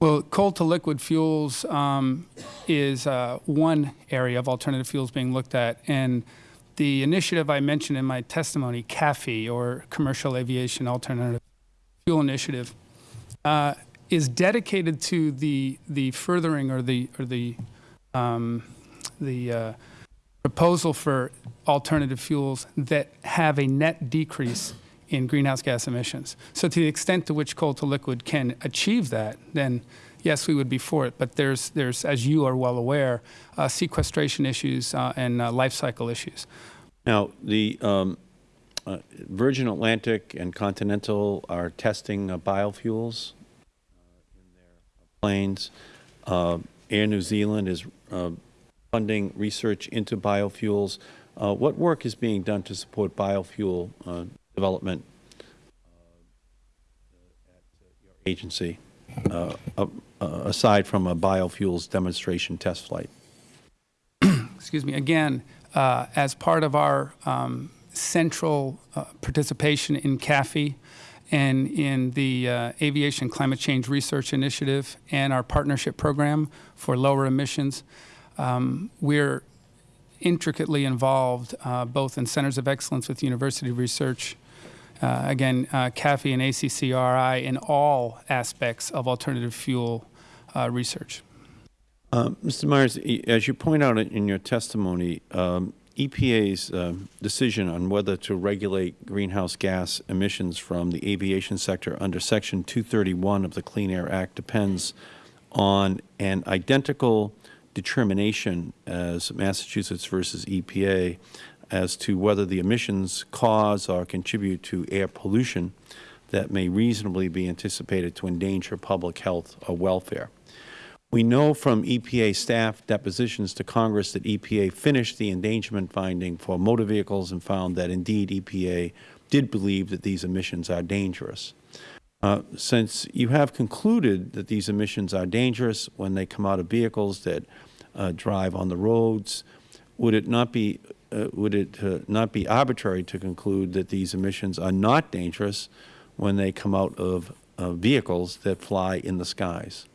Well, coal to liquid fuels um, is uh, one area of alternative fuels being looked at. And the initiative I mentioned in my testimony, CAAFI, or Commercial Aviation Alternative Fuel Initiative, uh, is dedicated to the, the furthering or the, or the, um, the uh, proposal for alternative fuels that have a net decrease in greenhouse gas emissions. So to the extent to which coal to liquid can achieve that, then yes, we would be for it. But there's, there's as you are well aware, uh, sequestration issues uh, and uh, life cycle issues. Now, the um, uh, Virgin Atlantic and Continental are testing uh, biofuels uh, in their planes. Air New Zealand is funding research into biofuels. What work is being done to support biofuel development uh, agency, uh, uh, aside from a biofuels demonstration test flight? excuse me, again, uh, as part of our um, central uh, participation in CAAFI and in the Aviation Climate Change Research Initiative and our partnership program for lower emissions, um, we're intricately involved both in centers of excellence with university research, uh, again, uh, and ACCRI in all aspects of alternative fuel uh, research. Uh, Mr. Meyers, as you point out in your testimony, um, EPA's um, decision on whether to regulate greenhouse gas emissions from the aviation sector under Section 231 of the Clean Air Act depends on an identical determination as Massachusetts versus EPA as to whether the emissions cause or contribute to air pollution that may reasonably be anticipated to endanger public health or welfare. We know from EPA staff depositions to Congress that EPA finished the endangerment finding for motor vehicles and found that indeed EPA did believe that these emissions are dangerous. Uh, since you have concluded that these emissions are dangerous when they come out of vehicles that uh, drive on the roads, would it not be would it uh, not be arbitrary to conclude that these emissions are not dangerous when they come out of uh, vehicles that fly in the skies?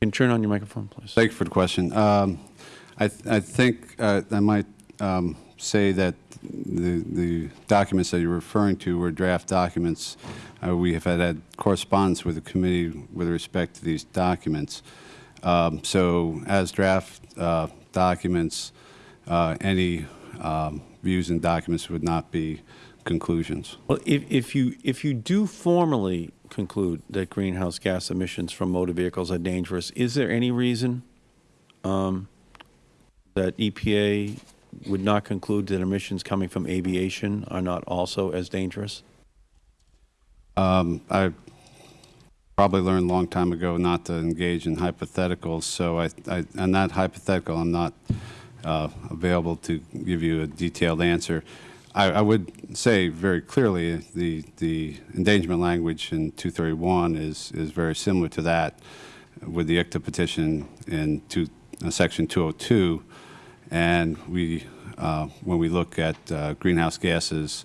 Can you turn on your microphone, please? Thank you for the question. Um, I, th I think uh, I might um, say that the, the documents that you're referring to were draft documents. Uh, we have had, had correspondence with the committee with respect to these documents. Um, so as draft uh, documents, uh, any um, views and documents would not be conclusions. Well, if, if you, if you do formally conclude that greenhouse gas emissions from motor vehicles are dangerous, is there any reason um, that EPA would not conclude that emissions coming from aviation are not also as dangerous? Um, I probably learned a long time ago not to engage in hypotheticals, so I, I, on that hypothetical, I'm not uh, available to give you a detailed answer. I, I would say very clearly the, the endangerment language in 231 is, is very similar to that with the ICTA petition in two, uh, Section 202, and we, uh, when we look at uh, greenhouse gases,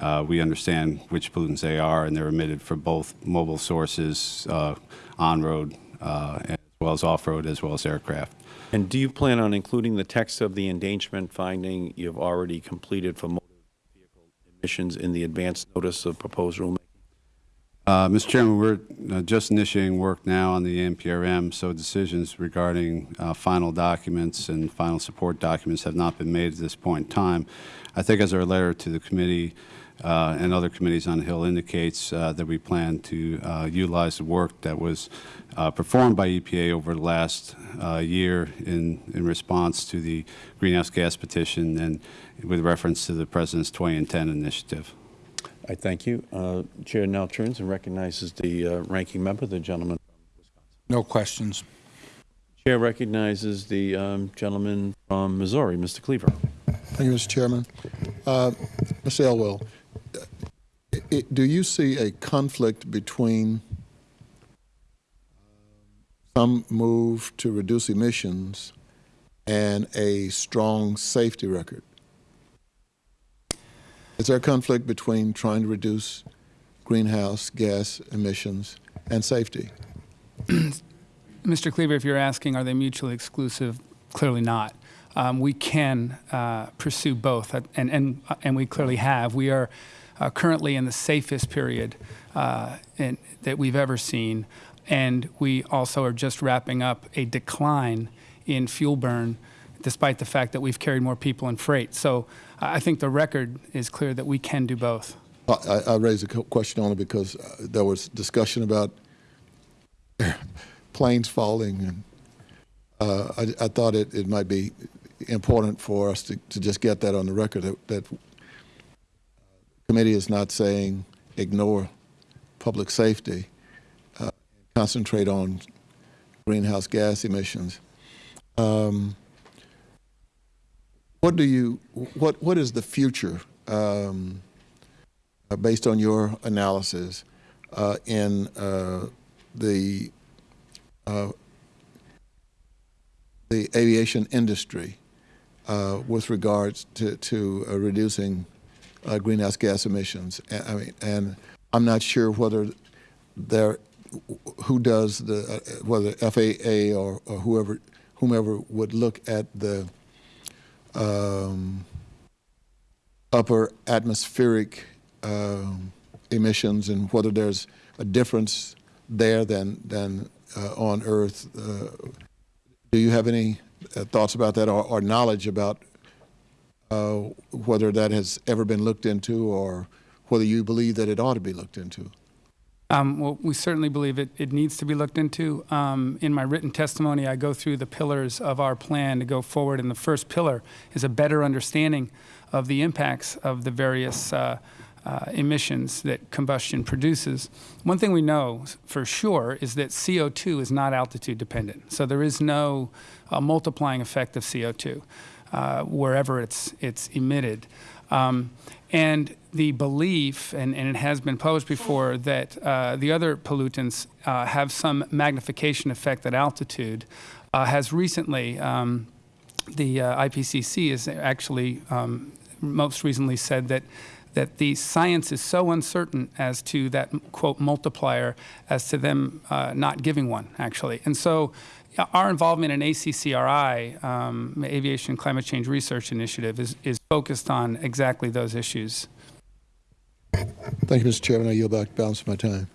uh, we understand which pollutants they are, and they're emitted from both mobile sources, uh, on-road, uh, as well as off-road, as well as aircraft. And do you plan on including the text of the endangerment finding you've already completed for motor vehicle emissions in the advance notice of proposed rulemaking? Uh, Mr. Chairman, we're uh, just initiating work now on the NPRM, so decisions regarding uh, final documents and final support documents have not been made at this point in time. I think as our letter to the committee uh, and other committees on the Hill indicates uh, that we plan to uh, utilize the work that was uh, performed by EPA over the last uh, year in, in response to the greenhouse gas petition and with reference to the President's 2010 initiative. I thank you. Uh, Chair now turns and recognizes the uh, ranking member, the gentleman. From Wisconsin. No questions. Chair recognizes the um, gentleman from Missouri, Mr. Cleaver. Thank you, Mr. Chairman. Uh, Ms. Elwell, i- i- do you see a conflict between some move to reduce emissions and a strong safety record? Is there a conflict between trying to reduce greenhouse gas emissions and safety? Mr. Cleaver, if you're asking, are they mutually exclusive? Clearly not. Um, we can uh, pursue both, uh, and, and, uh, and we clearly have. We are uh, currently in the safest period uh, in, that we've ever seen, and we also are just wrapping up a decline in fuel burn, despite the fact that we've carried more people and freight. So I I think the record is clear that we can do both. I, I raised a question only because uh, there was discussion about planes falling, and uh, I, I thought it, it might be important for us to, to just get that on the record that, that committee is not saying ignore public safety, uh, concentrate on greenhouse gas emissions. Um, what do you what what is the future? Um, uh, based on your analysis uh, in uh, the uh, the aviation industry uh, with regards to, to reducing uh, greenhouse gas emissions. And, I mean, and I'm not sure whether there who does the uh, whether FAA or, or whoever whomever would look at the um, upper atmospheric um, emissions and whether there's a difference there than than uh, on Earth. Uh, do you have any uh, thoughts about that or, or knowledge about uh, whether that has ever been looked into or whether you believe that it ought to be looked into? Um, well, we certainly believe it, it needs to be looked into. Um, in my written testimony, I go through the pillars of our plan to go forward, and the first pillar is a better understanding of the impacts of the various uh, uh, emissions that combustion produces. One thing we know for sure is that CO2 is not altitude dependent, so there is no uh, multiplying effect of CO2 uh, wherever it's, it's emitted. Um, and the belief, and, and it has been published before, that uh, the other pollutants uh, have some magnification effect at altitude uh, has recently, um, the uh, IPCC has actually um, most recently said that that the science is so uncertain as to that quote multiplier as to them not giving one actually and so our involvement in ACCRI, um, Aviation Climate Change Research Initiative, is, is focused on exactly those issues. Thank you, Mr. Chairman. I yield back the balance of my time.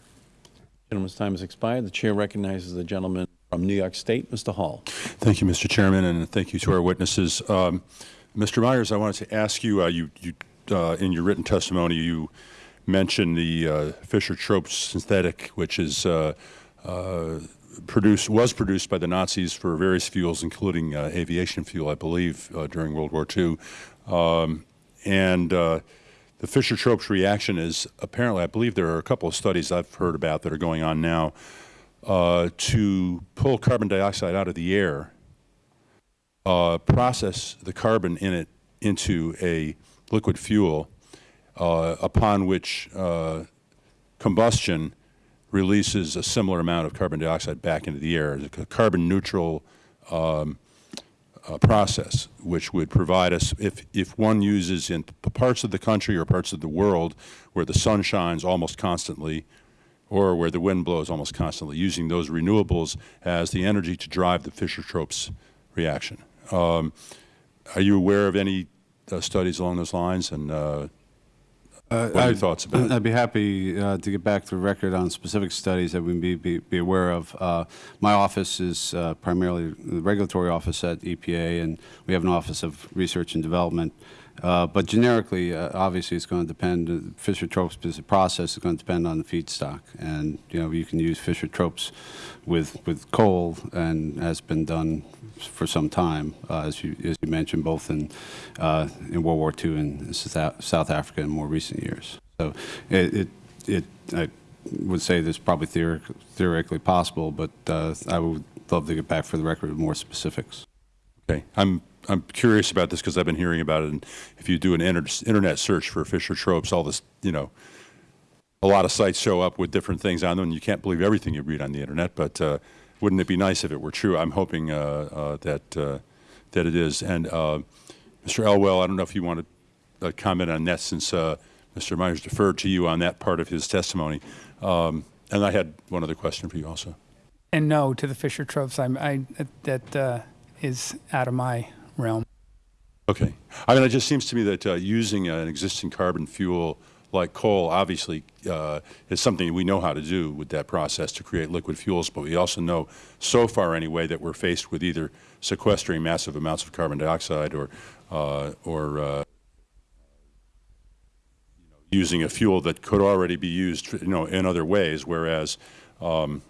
Gentleman's time has expired. The chair recognizes the gentleman from New York State, Mr. Hall. Thank you, Mr. Chairman, and thank you to our witnesses. Um, Mr. Meyers, I wanted to ask you, uh, you, you uh, in your written testimony, you mentioned the uh, Fischer-Tropsch synthetic, which is uh, uh, produced was produced by the Nazis for various fuels, including uh, aviation fuel, I believe, uh, during World War II. Um, and uh, the Fischer-Tropsch reaction is apparently, I believe there are a couple of studies I've heard about that are going on now uh, to pull carbon dioxide out of the air, uh, process the carbon in it into a liquid fuel, upon which combustion releases a similar amount of carbon dioxide back into the air. A carbon neutral um, uh, process, which would provide us, if, if one uses in parts of the country or parts of the world where the sun shines almost constantly, or where the wind blows almost constantly, using those renewables as the energy to drive the Fischer-Tropsch reaction. Um, are you aware of any uh, studies along those lines, and uh, what are your I'd- thoughts about it? I'd be happy uh, to get back to the record on specific studies that we be, be, be aware of. Uh, my office is uh, primarily the regulatory office at EPA, and we have an office of research and development. Uh, but generically, uh, obviously, it's going to depend. Uh, Fischer-Tropsch as a process is going to depend on the feedstock, and you know you can use Fischer-Tropsch with with coal, and has been done for some time, uh, as you as you mentioned, both in uh, in World War II and South, Africa in more recent years. So it it, it I would say this is probably theoric, theoretically possible, but I would love to get back for the record with more specifics. Okay, I'm I'm curious about this because I've been hearing about it. And if you do an inter internet search for Fischer-Tropsch, all this, you know, a lot of sites show up with different things on them, and you can't believe everything you read on the internet. But uh, wouldn't it be nice if it were true? I'm hoping uh, uh, that uh, that it is. And uh, Mr. Elwell, I don't know if you want to uh, comment on that, since Mr. Meyers deferred to you on that part of his testimony. Um, and I had one other question for you also. And no to the Fischer-Tropsch. I'm, I, that is out of my realm. Okay. I mean, it just seems to me that uh, using an existing carbon fuel like coal obviously uh, is something we know how to do with that process to create liquid fuels, but we also know so far anyway that we're faced with either sequestering massive amounts of carbon dioxide or, uh, or uh, you know, using a fuel that could already be used you know, in other ways, whereas um,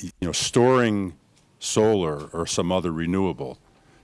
you know, storing solar or some other renewable.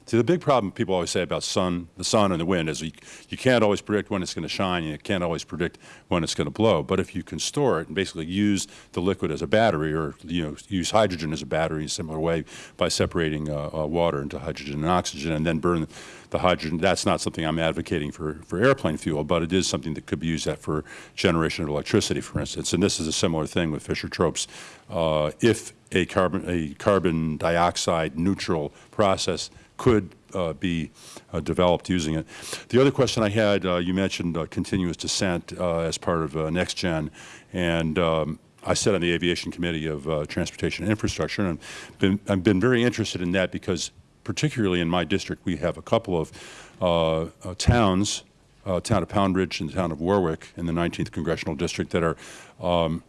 See, the big problem people always say about sun, the sun and the wind is you, you can't always predict when it's going to shine and you can't always predict when it's going to blow. But if you can store it and basically use the liquid as a battery or, you know, use hydrogen as a battery in a similar way by separating uh, uh, water into hydrogen and oxygen and then burn the hydrogen, that's not something I'm advocating for, for airplane fuel, but it is something that could be used for generation of electricity, for instance. And this is a similar thing with Fischer-Tropsch. Uh, if a carbon, a carbon dioxide neutral process could uh, be uh, developed using it. The other question I had, uh, you mentioned uh, continuous descent uh, as part of uh, NextGen, and um, I sit on the Aviation Committee of Transportation and Infrastructure, and been, I've been very interested in that because particularly in my district, we have a couple of towns, town of Pound Ridge and the town of Warwick in the 19th Congressional District that are um,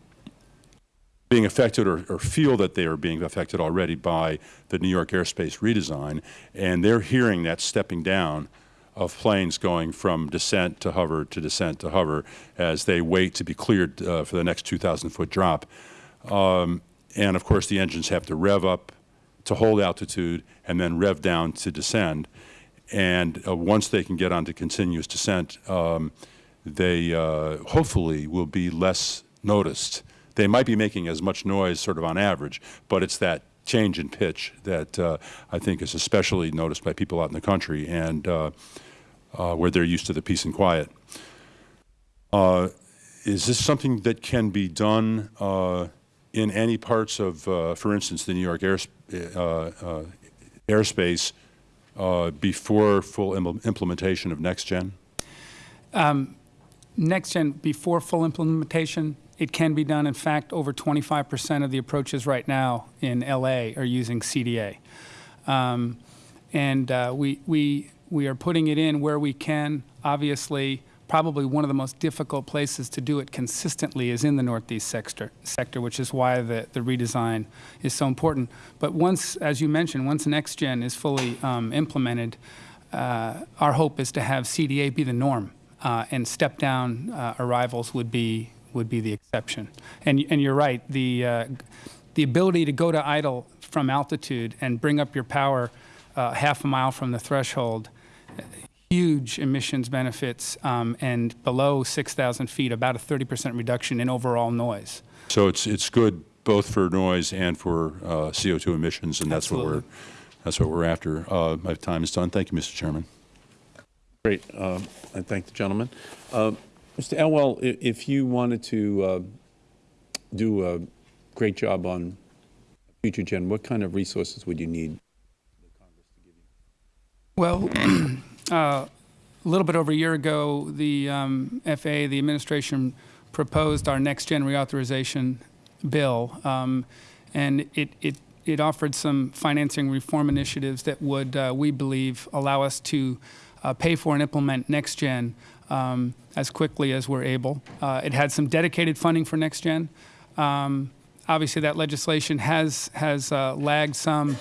being affected or, or, feel that they are being affected already by the New York airspace redesign, and they're hearing that stepping down of planes going from descent to hover to descent to hover as they wait to be cleared uh, for the next 2,000 foot drop. Um, and of course, the engines have to rev up to hold altitude and then rev down to descend. And uh, once they can get onto continuous descent, um, they uh, hopefully will be less noticed they might be making as much noise sort of on average, but it's that change in pitch that uh, I think is especially noticed by people out in the country and uh, uh, where they're used to the peace and quiet. Uh, is this something that can be done uh, in any parts of, uh, for instance, the New York airs airspace before full Im implementation of NextGen? Um, NextGen, before full implementation, it can be done. In fact, over 25 percent of the approaches right now in LA are using CDA. Um, and uh, we, we, we are putting it in where we can. Obviously, probably one of the most difficult places to do it consistently is in the Northeast sector, sector which is why the, the redesign is so important. But once, as you mentioned, once NextGen is fully um, implemented, uh, our hope is to have CDA be the norm. Uh, and step down uh, arrivals would be would be the exception. And, and you're right, the, uh, the ability to go to idle from altitude and bring up your power uh, half a mile from the threshold, huge emissions benefits, um, and below 6,000 feet, about a 30 percent reduction in overall noise. So it's, it's good both for noise and for uh, CO2 emissions, and that's Absolutely. what we're, that's what we're after. Uh, my time is done. Thank you, Mr. Chairman. Great. Um, I thank the gentleman. Uh, Mr. Elwell, if you wanted to uh, do a great job on future gen, what kind of resources would you need? Well, uh, a little bit over a year ago, the um, FAA, the administration, proposed our next-gen reauthorization bill, um, and it, it, it offered some financing reform initiatives that would, uh, we believe, allow us to uh, pay for and implement next-gen um, as quickly as we're able. Uh, it had some dedicated funding for next-gen. Um, obviously, that legislation has, has uh, lagged some.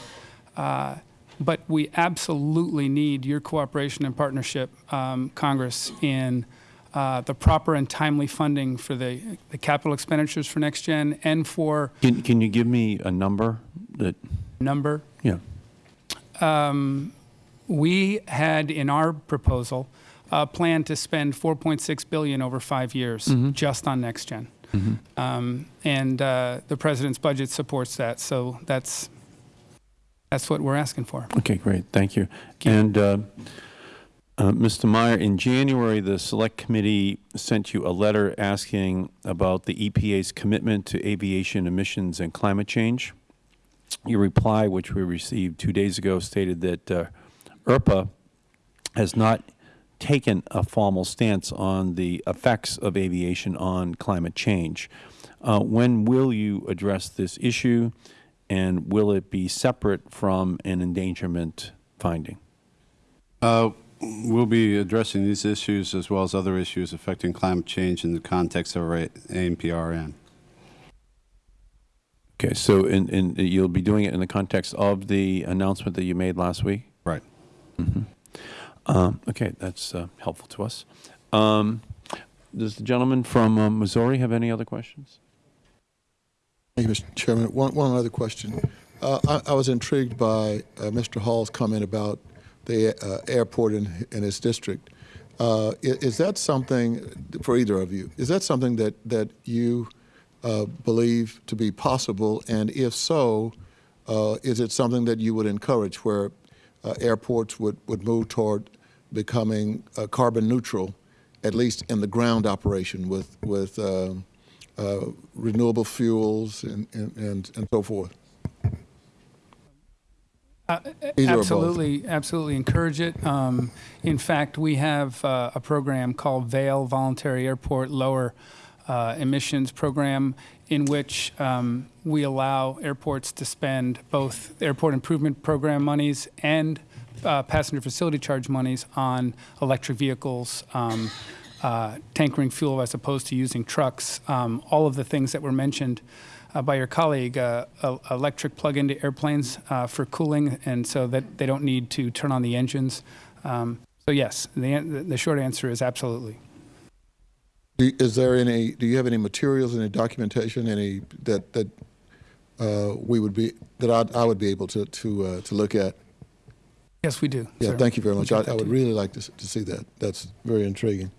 Uh, but we absolutely need your cooperation and partnership, um, Congress, in uh, the proper and timely funding for the, the capital expenditures for next gen and for Can, can you give me a number that, number. yeah, We had in our proposal a plan to spend 4.6 billion over five years just on next gen, um, and uh, the president's budget supports that. So that's that's what we're asking for. okay, great, thank you. And, uh, uh, Mr. Meyer, in January, the Select Committee sent you a letter asking about the EPA's commitment to aviation emissions and climate change. Your reply, which we received two days ago, stated that uh, ERPA has not taken a formal stance on the effects of aviation on climate change. Uh, when will you address this issue, and will it be separate from an endangerment finding? Uh, We'll be addressing these issues as well as other issues affecting climate change in the context of our AMPRN. Okay, so in, in, you'll be doing it in the context of the announcement that you made last week? Right. Um, okay, that's uh, helpful to us. Um, does the gentleman from uh, Missouri have any other questions? Thank you, Mr. Chairman. One, one other question. Uh, I, I was intrigued by uh, Mr. Hall's comment about the uh, airport in, in his district. Uh, i- is that something, for either of you, is that something that, that you believe to be possible? And if so, is it something that you would encourage where uh, airports would, would move toward becoming uh, carbon neutral, at least in the ground operation with, with um, uh, renewable fuels and, and, and, and so forth? Both. Absolutely, absolutely encourage it. Um, in fact, we have uh, a program called VALE Voluntary Airport Lower uh, Emissions Program, in which um, we allow airports to spend both airport improvement program monies and uh, passenger facility charge monies on electric vehicles. Um, uh, tankering fuel as opposed to using trucks, um, all of the things that were mentioned uh, by your colleague, uh, electric plug-into airplanes uh, for cooling, and so that they don't need to turn on the engines. Um, so yes, the, the short answer is absolutely. Do, is there any, do you have any materials, any documentation, any, that, that uh, we would be, that I, I would be able to, to, uh, to look at? Yes, we do. Yeah, sir. thank you very much. I, I would you. really like to, to see that. That's very intriguing.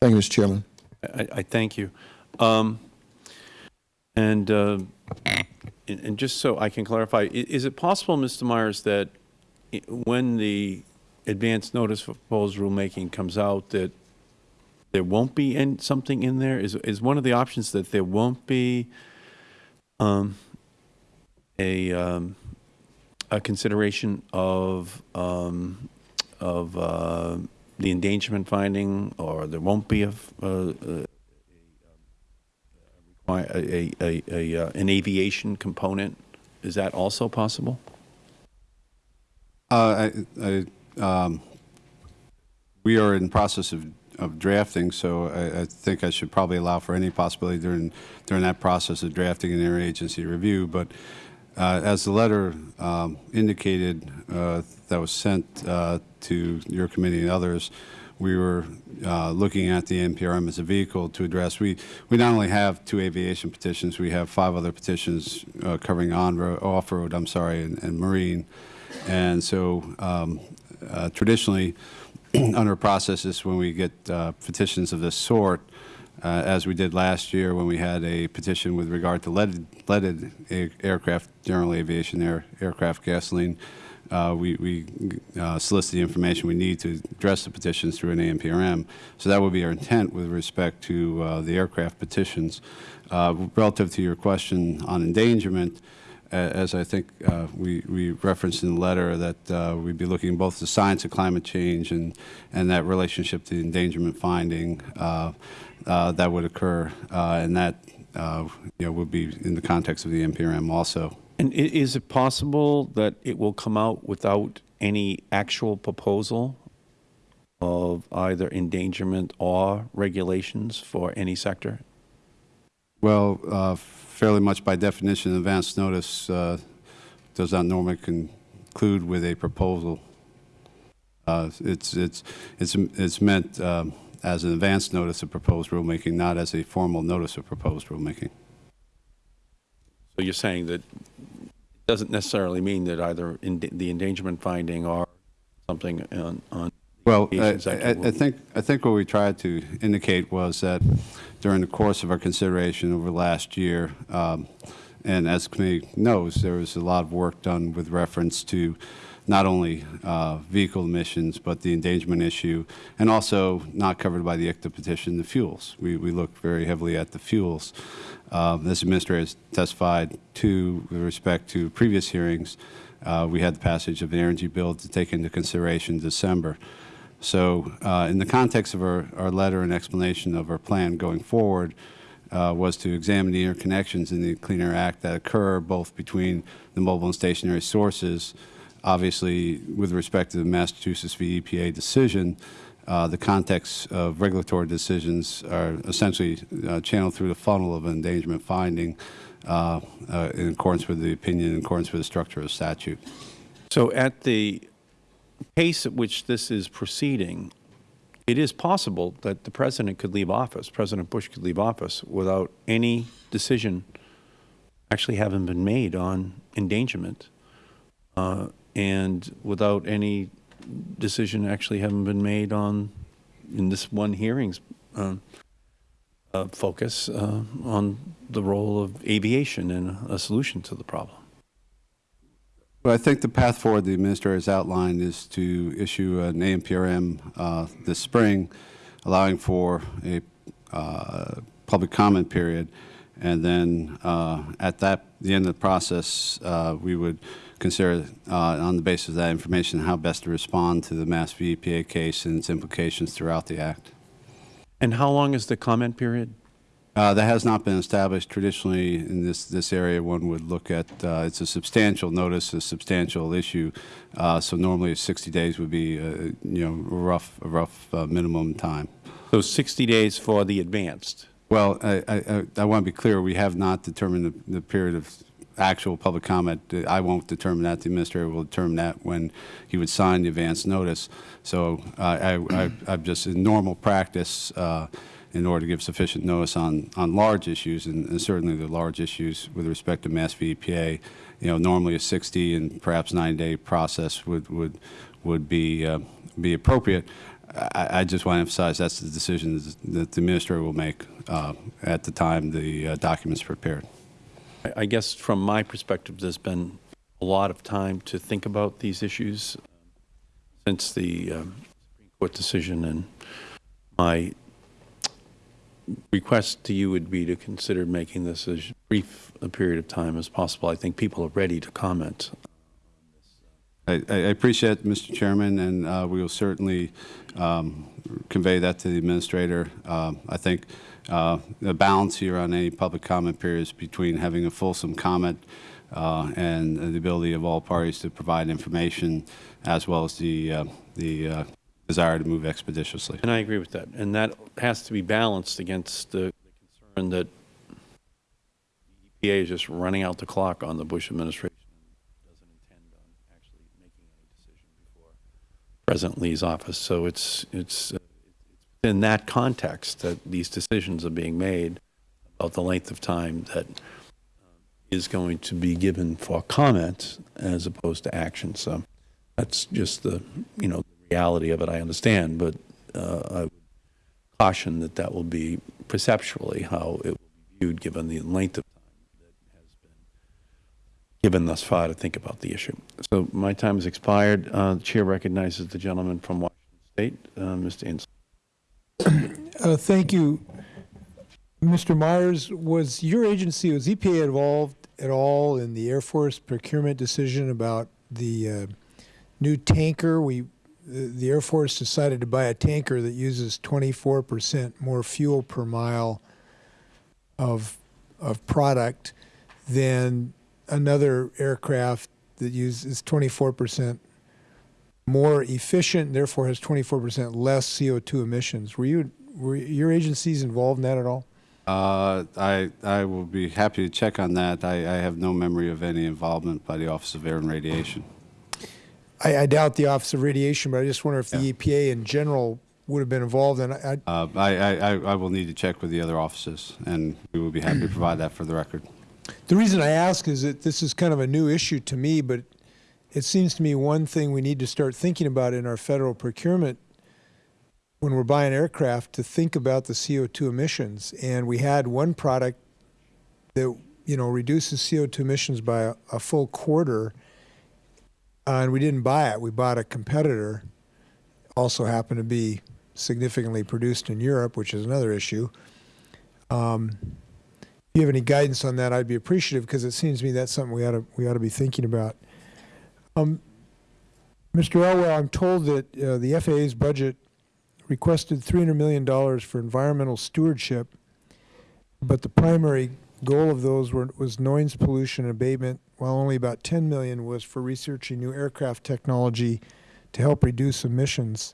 Thank you, Mr. Chairman. I, I thank you. Um, and, uh, and, and just so I can clarify, is it possible, Mr. Meyers, that when the advance notice for proposed rulemaking comes out, that there won't be in, something in there? Is, is one of the options that there won't be um, a, um, a consideration of, um, of uh, the endangerment finding, or there won't be a, uh, uh, a, a, a, a, uh, an aviation component? Is that also possible? Uh, I, I, um, we are in process of, of drafting, so I, I think I should probably allow for any possibility during, during that process of drafting an interagency review. But uh, as the letter um, indicated uh, that was sent uh, to your committee and others, we were uh, looking at the NPRM as a vehicle to address. We, we not only have two aviation petitions, we have five other petitions uh, covering on-road, off-road, I'm sorry, and, and marine. And so um, uh, traditionally, under processes, when we get uh, petitions of this sort, uh, as we did last year when we had a petition with regard to leaded, leaded aircraft, general aviation air, aircraft gasoline, uh, we, we uh, solicit the information we need to address the petitions through an ANPRM. So that would be our intent with respect to the aircraft petitions. Relative to your question on endangerment, as I think uh, we we referenced in the letter, that uh, we'd be looking both at the science of climate change and, and that relationship to the endangerment finding uh, uh, that would occur, uh, and that, uh, you know, would be in the context of the NPRM also. And is it possible that it will come out without any actual proposal of either endangerment or regulations for any sector? Well, uh, fairly much by definition, advance notice uh, does not normally conclude with a proposal. Uh, It's, it's, it's, it's meant um, as an advance notice of proposed rulemaking, not as a formal notice of proposed rulemaking. So you're saying that it doesn't necessarily mean that either the endangerment finding or something on, on Well, I, I- I think, I think what we tried to indicate was that during the course of our consideration over last year, um, and as the committee knows, there was a lot of work done with reference to not only uh, vehicle emissions, but the endangerment issue, and also not covered by the ICTA petition, the fuels. We, we looked very heavily at the fuels. Um, As Administrator has testified to with respect to previous hearings, uh, we had the passage of the energy bill to take into consideration in December. So uh, in the context of our, our letter and explanation of our plan going forward uh, was to examine the interconnections in the Clean Air Act that occur both between the mobile and stationary sources, obviously with respect to the Massachusetts v. EPA decision, uh, the context of regulatory decisions are essentially uh, channeled through the funnel of endangerment finding uh, uh, in accordance with the opinion, in accordance with the structure of statute. So at the pace at which this is proceeding, it is possible that the President could leave office, President Bush could leave office without any decision actually having been made on endangerment, uh, and without any decision actually having been made on, in this one hearing's um, uh, focus, uh, on the role of aviation and a solution to the problem. Well, I think the path forward the administrator has outlined is to issue an ANPRM uh, this spring, allowing for a uh, public comment period, and then uh, at that, the end of the process, uh, we would consider, uh, on the basis of that information, how best to respond to the Mass. EPA case and its implications throughout the Act. And how long is the comment period? Uh, That has not been established. Traditionally, in this, this area, one would look at, uh, it's a substantial notice, a substantial issue. Uh, So normally 60 days would be, uh, you know, a rough, a rough uh, minimum time. So 60 days for the advanced. Well, I, I, I want to be clear, we have not determined the, the period of actual public comment. I won't determine that, the administrator will determine that when he would sign the advance notice. So uh, I, I, I've just, in normal practice, uh, in order to give sufficient notice on, on large issues, and, and certainly the large issues with respect to Mass v. EPA, you know, normally a 60 and perhaps 90-day process would, would, would be, uh, be appropriate. I, I just want to emphasize that's the decision that the administrator will make uh, at the time the uh, document's prepared. I- guess from my perspective, there's been a lot of time to think about these issues um, since the um, Supreme Court decision, and my request to you would be to consider making this as brief a period of time as possible. I think people are ready to comment. I, I appreciate it, Mr. Chairman, and uh, we will certainly um, convey that to the administrator. Um, I think uh, the balance here on any public comment periods between having a fulsome comment uh, and the ability of all parties to provide information, as well as the uh, the uh, desire to move expeditiously. And I agree with that. And that has to be balanced against the concern that the EPA is just running out the clock on the Bush administration doesn't intend on actually making any decision before President Lee's office. So it's, it's, uh, it's in that context that these decisions are being made about the length of time that um, is going to be given for comment as opposed to action. So that's just the, you know, reality of it, I understand, but uh, I caution that that will be perceptually how it will be viewed, given the length of time that has been given thus far to think about the issue. So my time has expired. Uh, The chair recognizes the gentleman from Washington State, uh, Mr. Inslee. Uh, Thank you, Mr. Meyers, was your agency, was EPA involved at all in the Air Force procurement decision about the uh, new tanker? We, the Air Force decided to buy a tanker that uses 24 percent more fuel per mile of, of product than another aircraft that uses 24 percent more efficient, therefore has 24 percent less CO2 emissions. Were you, were your agencies involved in that at all? Uh, I, I will be happy to check on that. I, I have no memory of any involvement by the Office of Air and Radiation. I, I doubt the Office of Radiation, but I just wonder if the EPA in general would have been involved. And I, I, Uh, I, I, I- I will need to check with the other offices, and we will be happy to provide that for the record. the reason I ask is that this is kind of a new issue to me, but it seems to me one thing we need to start thinking about in our federal procurement when we're buying aircraft to think about the CO2 emissions. And we had one product that, you know, reduces CO2 emissions by a, a full quarter, uh, and we didn't buy it. We bought a competitor, also happened to be significantly produced in Europe, which is another issue. Um, if you have any guidance on that, I'd be appreciative because it seems to me that's something we ought to we ought to be thinking about. Um, Mr. Elwell, I'm told that uh, the FAA's budget requested $300 million for environmental stewardship, but the primary goal of those were, was noise pollution abatement, while only about 10 million was for researching new aircraft technology to help reduce emissions.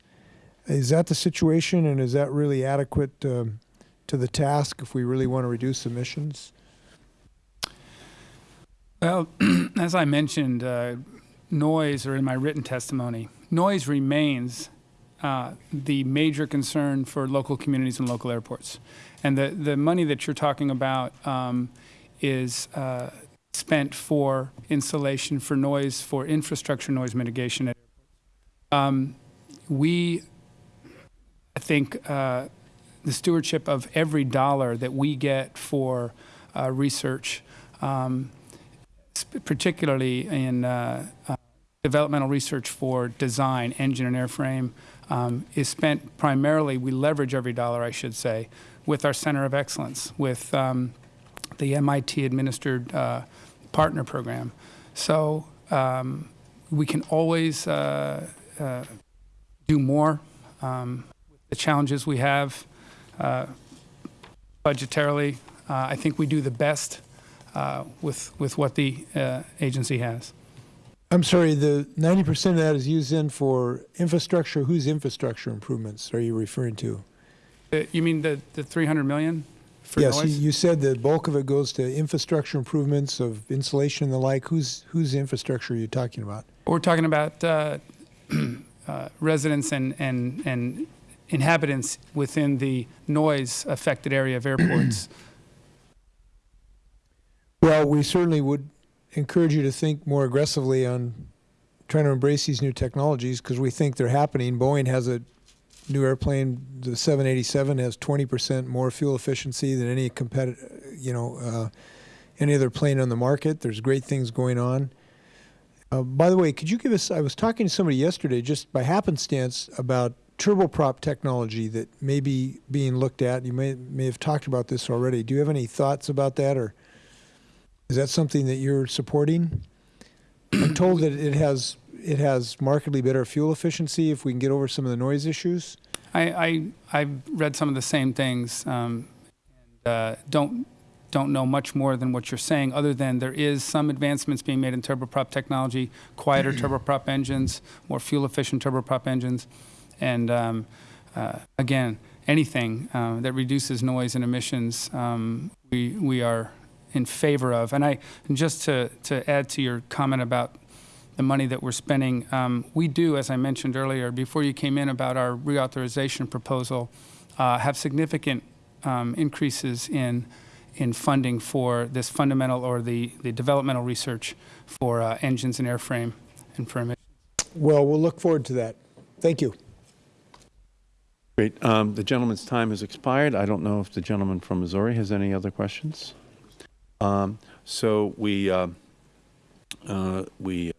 Is that the situation, and is that really adequate um, to the task if we really want to reduce emissions? Well, as I mentioned, uh, noise, or in my written testimony, noise remains uh, the major concern for local communities and local airports. And the, the money that you're talking about um, is uh, spent for insulation, for noise, for infrastructure noise mitigation. Um, we, I think, uh, the stewardship of every dollar that we get for uh, research, um, particularly in uh, uh, developmental research for design, engine and airframe, um, is spent primarily, we leverage every dollar, I should say, with our Center of Excellence, with um, the MIT-administered uh, partner program. So um, we can always uh, uh, do more. Um, the challenges we have uh, budgetarily, uh, I think we do the best uh, with, with what the uh, agency has. I'm sorry, the 90% of that is used in for infrastructure. Whose infrastructure improvements are you referring to? You mean the, the 300 million for Yes, you- noise? you said the bulk of it goes to infrastructure improvements of insulation and the like. Whose, whose infrastructure are you talking about? We're talking about uh, uh, residents and, and, and inhabitants within the noise-affected area of airports. Well, we certainly would encourage you to think more aggressively on trying to embrace these new technologies because we think they're happening. Boeing has a new airplane, the 787 has 20% more fuel efficiency than any competitor, you know, uh, any other plane on the market. There's great things going on. Uh, by the way, could you give us, I was talking to somebody yesterday just by happenstance about turboprop technology that may be being looked at. You may, may have talked about this already. Do you have any thoughts about that or is that something that you're supporting? I'm told that it has, it has markedly better fuel efficiency if we can get over some of the noise issues. I, I, I've read some of the same things, um, and uh, don't, don't know much more than what you're saying, other than there is some advancements being made in turboprop technology, quieter turboprop engines, more fuel-efficient turboprop engines, and um, uh, again, anything uh, that reduces noise and emissions, um, we, we are in favor of. And I, and just to, to add to your comment about the money that we're spending, um, we do, as I mentioned earlier, before you came in about our reauthorization proposal, uh, have significant um, increases in in funding for this fundamental or the, the developmental research for uh, engines and airframe and for emissions. Well, we'll look forward to that. Thank you. Great. Um, The gentleman's time has expired. I don't know if the gentleman from Missouri has any other questions. Um, So we, uh, uh, we uh,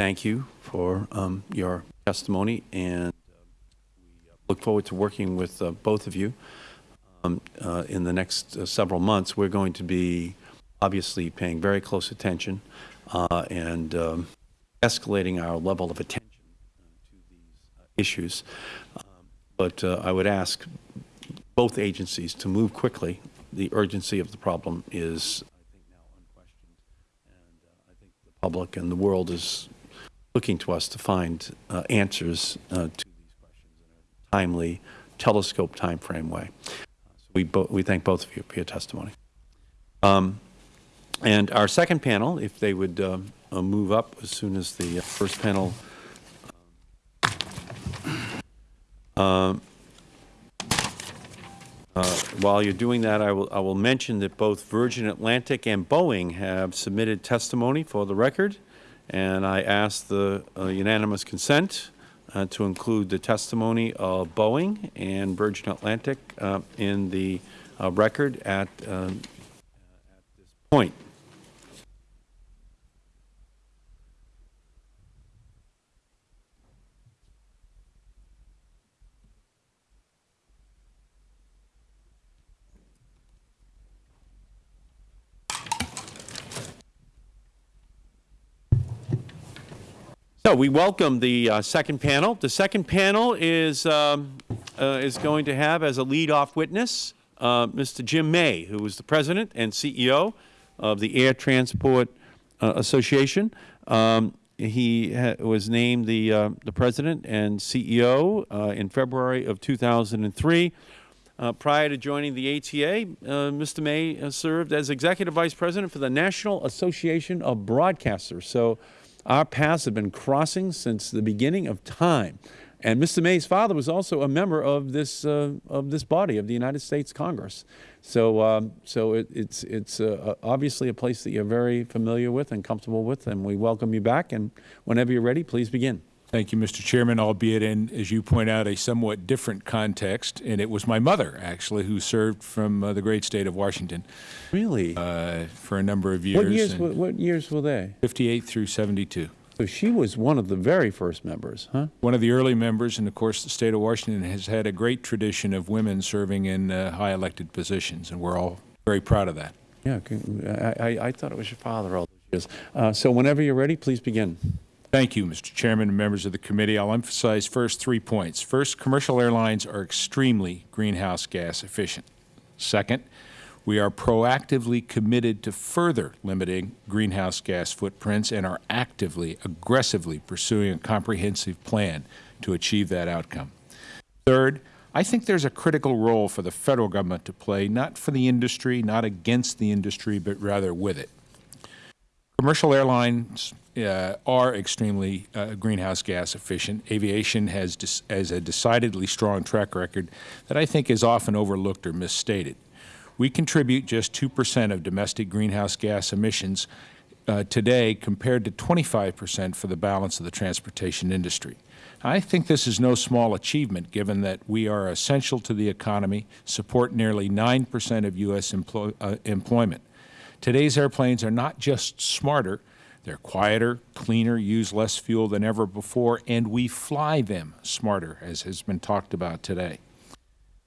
thank you for um, your testimony, and uh, we look forward to working with uh, both of you. Um, uh, in the next uh, several months, we're going to be obviously paying very close attention uh, and um, escalating our level of attention uh, to these issues. Um, But I would ask both agencies to move quickly. The urgency of the problem is, I think, now unquestioned. And I think the public and the world is looking to us to find uh, answers uh, to these questions in a timely, telescope timeframe way. So we, we thank both of you for your testimony. Um, and our second panel, if they would um, uh, move up as soon as the uh, first panel. Um, uh, While you're doing that, I will, I will mention that both Virgin Atlantic and Boeing have submitted testimony for the record, and I ask the uh, unanimous consent uh, to include the testimony of Boeing and Virgin Atlantic uh, in the uh, record at, um, at this point. So we welcome the uh, second panel. The second panel is, um, uh, is going to have as a lead-off witness uh, Mr. Jim May, who is the president and CEO of the Air Transport uh, Association. Um, he was named the, uh, the president and CEO uh, in February of 2003. Uh, prior to joining the ATA, Mr. May served as Executive Vice President for the National Association of Broadcasters. So our paths have been crossing since the beginning of time. And Mr. May's father was also a member of this, uh, of this body, of the United States Congress. So, um, so it, it's, it's uh, obviously a place that you're very familiar with and comfortable with, and we welcome you back. And whenever you're ready, please begin. Thank you, Mr. Chairman, albeit in, as you point out, a somewhat different context. And it was my mother, actually, who served from uh, the great state of Washington Really? uh, for a number of years. what, years were, what years were they? 58 through 72. So she was one of the very first members, huh? One of the early members, and of course, the state of Washington has had a great tradition of women serving in uh, high elected positions, and we're all very proud of that. Yeah, I, I, I thought it was your father all those years. Uh, so whenever you're ready, please begin. Thank you, Mr. Chairman and members of the committee. I'll emphasize first three points. First, commercial airlines are extremely greenhouse gas efficient. Second, we are proactively committed to further limiting greenhouse gas footprints and are actively, aggressively pursuing a comprehensive plan to achieve that outcome. Third, I think there's a critical role for the federal government to play, not for the industry, not against the industry, but rather with it. Commercial airlines uh, are extremely uh, greenhouse gas efficient. Aviation has, has a decidedly strong track record that I think is often overlooked or misstated. We contribute just 2 percent of domestic greenhouse gas emissions uh, today compared to 25 percent for the balance of the transportation industry. I think this is no small achievement given that we are essential to the economy, support nearly 9 percent of U.S. Uh, employment. Today's airplanes are not just smarter, they're quieter, cleaner, use less fuel than ever before, and we fly them smarter, as has been talked about today.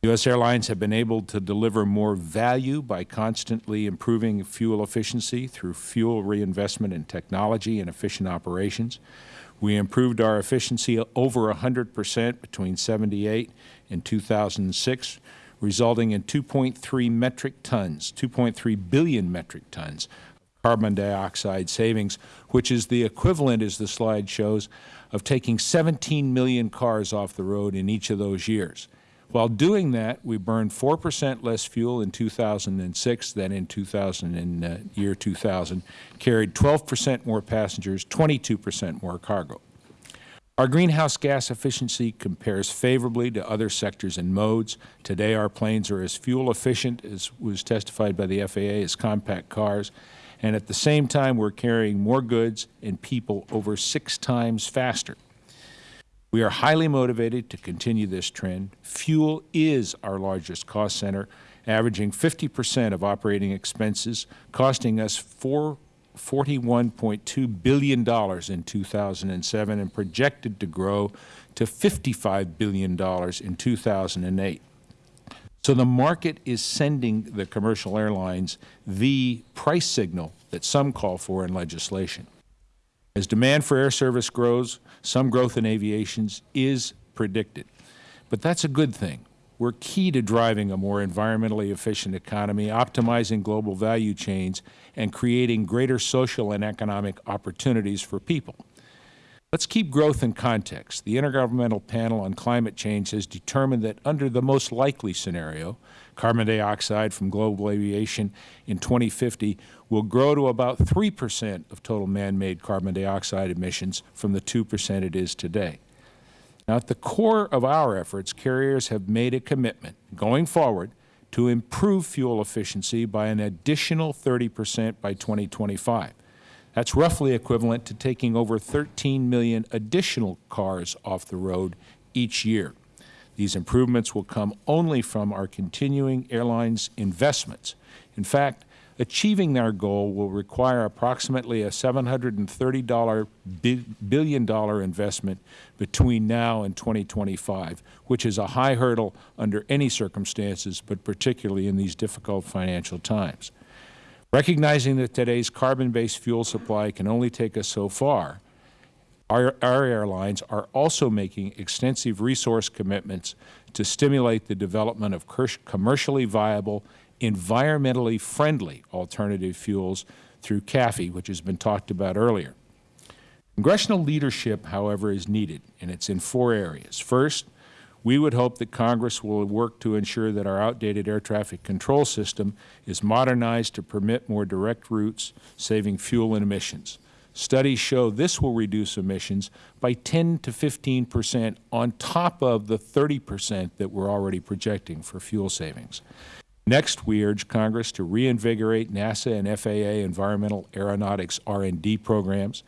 U.S. airlines have been able to deliver more value by constantly improving fuel efficiency through fuel reinvestment in technology and efficient operations. We improved our efficiency over 100 percent between 78 and 2006, resulting in 2.3 metric tons, 2.3 billion metric tons carbon dioxide savings, which is the equivalent, as the slide shows, of taking 17 million cars off the road in each of those years. While doing that, we burned 4 percent less fuel in 2006 than in 2000 in uh, year 2000, carried 12 percent more passengers, 22 percent more cargo. Our greenhouse gas efficiency compares favorably to other sectors and modes. Today, our planes are as fuel efficient, as was testified by the FAA, as compact cars, and at the same time, we're carrying more goods and people over six times faster. We are highly motivated to continue this trend. Fuel is our largest cost center, averaging 50 percent of operating expenses, costing us $41.2 billion in 2007 and projected to grow to $55 billion in 2008. So the market is sending the commercial airlines the price signal that some call for in legislation. As demand for air service grows, some growth in aviation is predicted. But that's a good thing. We're key to driving a more environmentally efficient economy, optimizing global value chains, and creating greater social and economic opportunities for people. Let's keep growth in context. The Intergovernmental Panel on Climate Change has determined that under the most likely scenario, carbon dioxide from global aviation in 2050 will grow to about 3 percent of total man-made carbon dioxide emissions from the 2 percent it is today. Now, at the core of our efforts, carriers have made a commitment going forward to improve fuel efficiency by an additional 30 percent by 2025. That's roughly equivalent to taking over 13 million additional cars off the road each year. These improvements will come only from our continuing airlines investments. In fact, achieving our goal will require approximately a $730 billion investment between now and 2025, which is a high hurdle under any circumstances, but particularly in these difficult financial times. Recognizing that today's carbon-based fuel supply can only take us so far, our, our, airlines are also making extensive resource commitments to stimulate the development of commercially viable, environmentally friendly alternative fuels through CAAFI, which has been talked about earlier. Congressional leadership, however, is needed, and it's in four areas. First, we would hope that Congress will work to ensure that our outdated air traffic control system is modernized to permit more direct routes, saving fuel and emissions. Studies show this will reduce emissions by 10 to 15 percent on top of the 30 percent that we are already projecting for fuel savings. Next, we urge Congress to reinvigorate NASA and FAA environmental aeronautics R&D programs.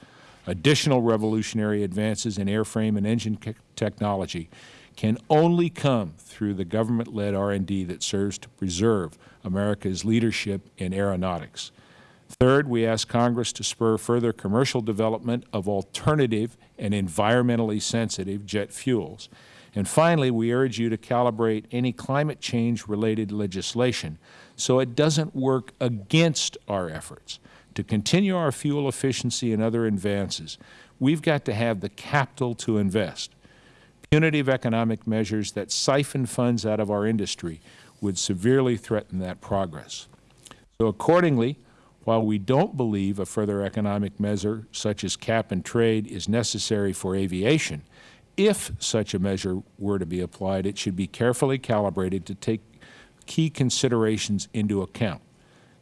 Additional revolutionary advances in airframe and engine technology can only come through the government-led R&D that serves to preserve America's leadership in aeronautics. Third, we ask Congress to spur further commercial development of alternative and environmentally sensitive jet fuels. And finally, we urge you to calibrate any climate change-related legislation so it doesn't work against our efforts. To continue our fuel efficiency and other advances, we've got to have the capital to invest. Punitive economic measures that siphon funds out of our industry would severely threaten that progress. So accordingly, while we don't believe a further economic measure such as cap and trade is necessary for aviation, if such a measure were to be applied, it should be carefully calibrated to take key considerations into account.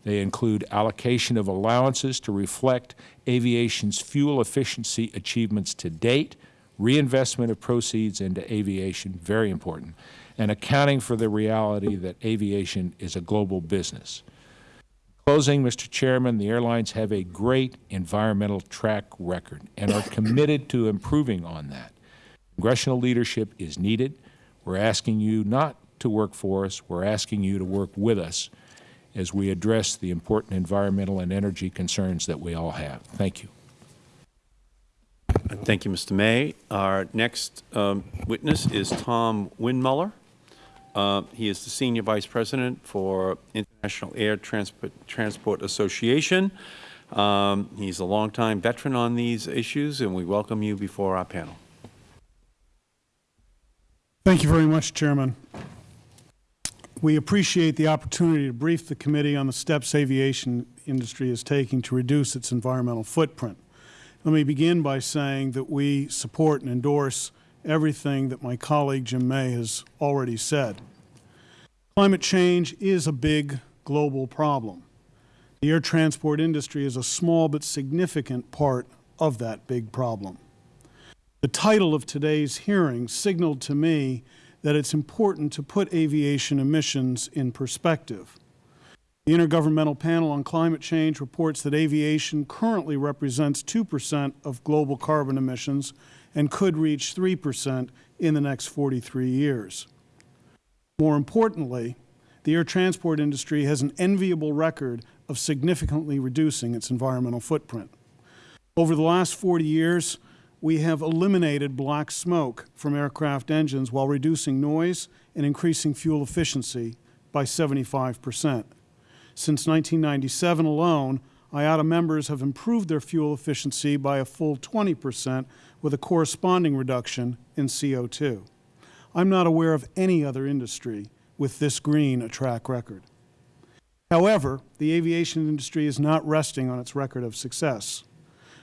They include allocation of allowances to reflect aviation's fuel efficiency achievements to date, reinvestment of proceeds into aviation, very important, and accounting for the reality that aviation is a global business. Closing, Mr. Chairman, the airlines have a great environmental track record and are committed to improving on that. Congressional leadership is needed. We are asking you not to work for us. We are asking you to work with us as we address the important environmental and energy concerns that we all have. Thank you. Thank you, Mr. May. Our next um, witness is Tom Windmuller. Uh, he is the Senior Vice President for International Air Transport, Transport Association. Um, he is a longtime veteran on these issues, and we welcome you before our panel. Thank you very much, Chairman. We appreciate the opportunity to brief the committee on the steps aviation industry is taking to reduce its environmental footprint. Let me begin by saying that we support and endorse everything that my colleague Jim May has already said. Climate change is a big global problem. The air transport industry is a small but significant part of that big problem. The title of today's hearing signaled to me that it's important to put aviation emissions in perspective. The Intergovernmental Panel on Climate Change reports that aviation currently represents 2 percent of global carbon emissions and could reach 3 percent in the next 43 years. More importantly, the air transport industry has an enviable record of significantly reducing its environmental footprint. Over the last 40 years, we have eliminated black smoke from aircraft engines while reducing noise and increasing fuel efficiency by 75 percent. Since 1997 alone, IATA members have improved their fuel efficiency by a full 20 percent with a corresponding reduction in CO2. I'm not aware of any other industry with this green a track record. However, the aviation industry is not resting on its record of success.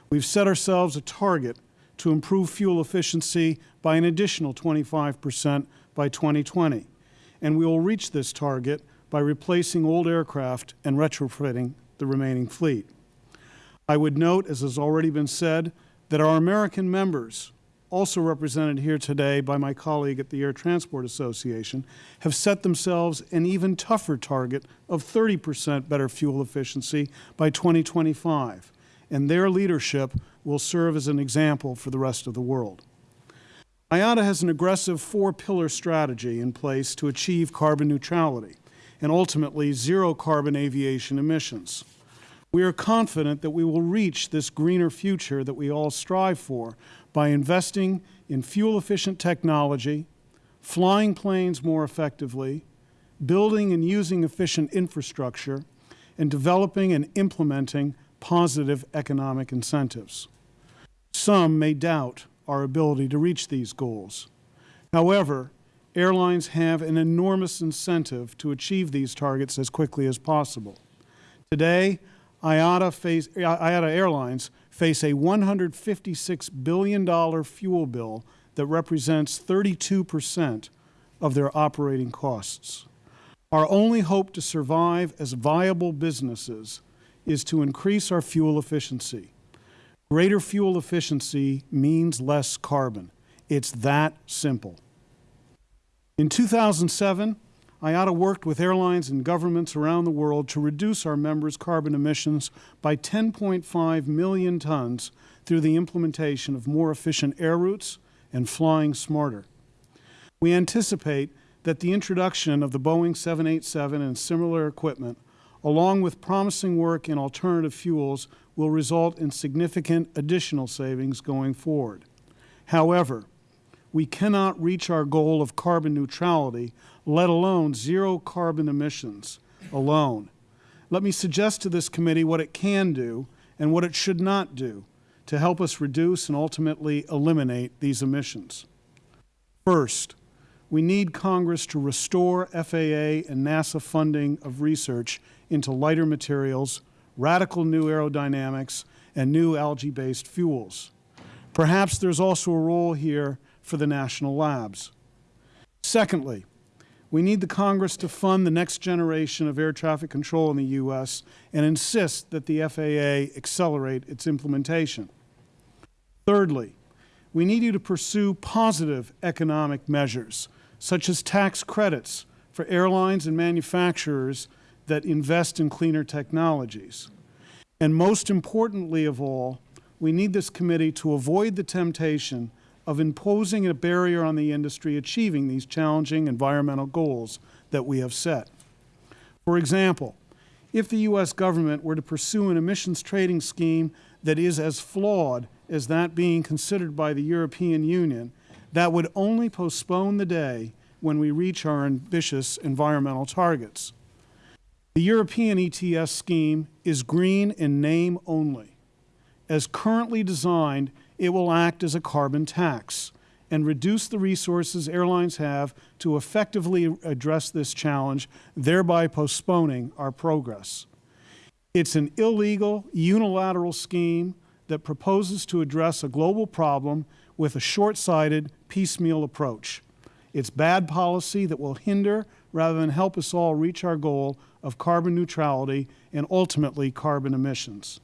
We've set ourselves a target to improve fuel efficiency by an additional 25 percent by 2020, and we will reach this target by replacing old aircraft and retrofitting the remaining fleet. I would note, as has already been said, that our American members, also represented here today by my colleague at the Air Transport Association, have set themselves an even tougher target of 30 percent better fuel efficiency by 2025, and their leadership will serve as an example for the rest of the world. IATA has an aggressive four-pillar strategy in place to achieve carbon neutrality and ultimately zero carbon aviation emissions. We are confident that we will reach this greener future that we all strive for by investing in fuel-efficient technology, flying planes more effectively, building and using efficient infrastructure, and developing and implementing positive economic incentives. Some may doubt our ability to reach these goals. However, airlines have an enormous incentive to achieve these targets as quickly as possible. Today, IATA, face, IATA Airlines face a $156 billion fuel bill that represents 32 percent of their operating costs. Our only hope to survive as viable businesses is to increase our fuel efficiency. Greater fuel efficiency means less carbon. It's that simple. In 2007, IATA worked with airlines and governments around the world to reduce our members' carbon emissions by 10.5 million tons through the implementation of more efficient air routes and flying smarter. We anticipate that the introduction of the Boeing 787 and similar equipment, along with promising work in alternative fuels, will result in significant additional savings going forward. However, we cannot reach our goal of carbon neutrality, let alone zero carbon emissions alone. Let me suggest to this committee what it can do and what it should not do to help us reduce and ultimately eliminate these emissions. First, we need Congress to restore FAA and NASA funding of research into lighter materials, radical new aerodynamics, and new algae-based fuels. Perhaps there's also a role here for the national labs. Secondly, we need the Congress to fund the next generation of air traffic control in the U.S. and insist that the FAA accelerate its implementation. Thirdly, we need you to pursue positive economic measures, such as tax credits for airlines and manufacturers that invest in cleaner technologies. And most importantly of all, we need this committee to avoid the temptation of imposing a barrier on the industry achieving these challenging environmental goals that we have set. For example, if the U.S. government were to pursue an emissions trading scheme that is as flawed as that being considered by the European Union, that would only postpone the day when we reach our ambitious environmental targets. The European ETS scheme is green in name only. As currently designed, it will act as a carbon tax and reduce the resources airlines have to effectively address this challenge, thereby postponing our progress. It's an illegal, unilateral scheme that proposes to address a global problem with a short-sighted, piecemeal approach. It's bad policy that will hinder rather than help us all reach our goal of carbon neutrality and ultimately carbon emissions.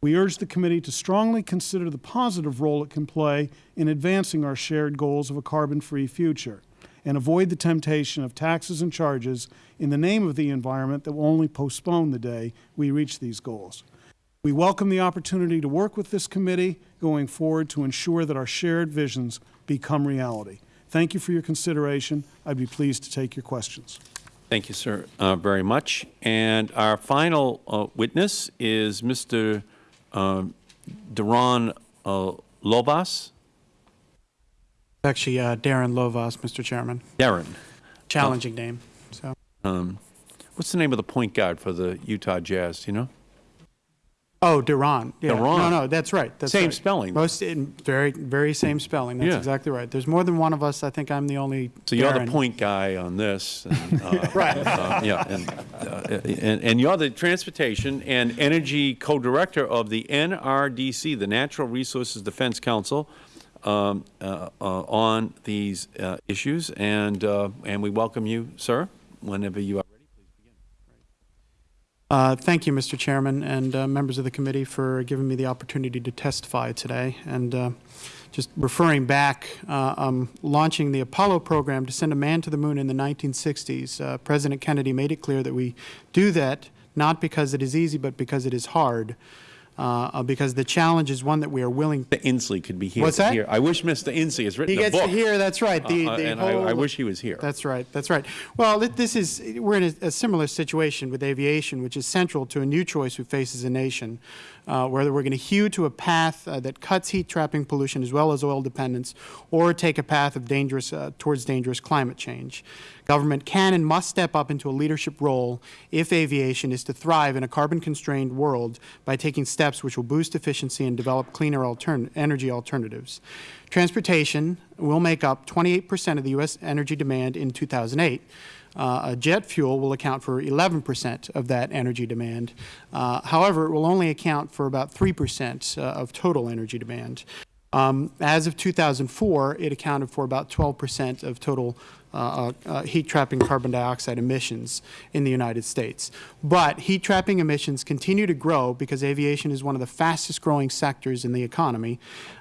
We urge the committee to strongly consider the positive role it can play in advancing our shared goals of a carbon-free future and avoid the temptation of taxes and charges in the name of the environment that will only postpone the day we reach these goals. We welcome the opportunity to work with this committee going forward to ensure that our shared visions become reality. Thank you for your consideration. I'd be pleased to take your questions. Thank you, sir, uh, very much. And our final uh, witness is Mr. Uh, Deron uh, Lobas. Actually, uh, Deron Lovaas, Mr. Chairman. Darren. Challenging name. So. um, what's the name of the point guard for the Utah Jazz, do you know? Oh, Deron. Yeah. Deron. No, no, that's right. That's Same right. spelling. Most, in very, very same spelling. That's Yeah. exactly right. There's more than one of us. I think I'm the only So you're the point guy on this. and, uh, Right. uh, Yeah, and, uh, and and you're the Transportation and Energy Co-Director of the NRDC, the Natural Resources Defense Council, um, uh, uh, on these uh, issues, and, uh, and we welcome you, sir, whenever you are. Uh, Thank you, Mr. Chairman, and uh, members of the committee for giving me the opportunity to testify today. And uh, just referring back, um, launching the Apollo program to send a man to the moon in the 1960s, uh, President Kennedy made it clear that we do that not because it is easy, but because it is hard, uh, uh, because the challenge is one that we are willing Mr. Inslee could be here What's that? hear. I wish Mr. Inslee has written He a gets book. to hear, that's right. The, Uh, the and I- I wish he was here. That's right, that's right. Well, this is, we're in a, a similar situation with aviation, which is central to a new choice we face as a nation, uh, whether we're going to hew to a path uh, that cuts heat trapping pollution as well as oil dependence, or take a path of dangerous, uh, towards dangerous climate change. Government can and must step up into a leadership role if aviation is to thrive in a carbon-constrained world by taking steps which will boost efficiency and develop cleaner altern energy alternatives. Transportation will make up 28 percent of the U.S. energy demand in 2008. Uh, jet fuel will account for 11 percent of that energy demand. Uh, however, it will only account for about 3 percent uh, of total energy demand. Um, as of 2004, it accounted for about 12 percent of total uh, uh, heat trapping carbon dioxide emissions in the United States. But heat trapping emissions continue to grow because aviation is one of the fastest growing sectors in the economy,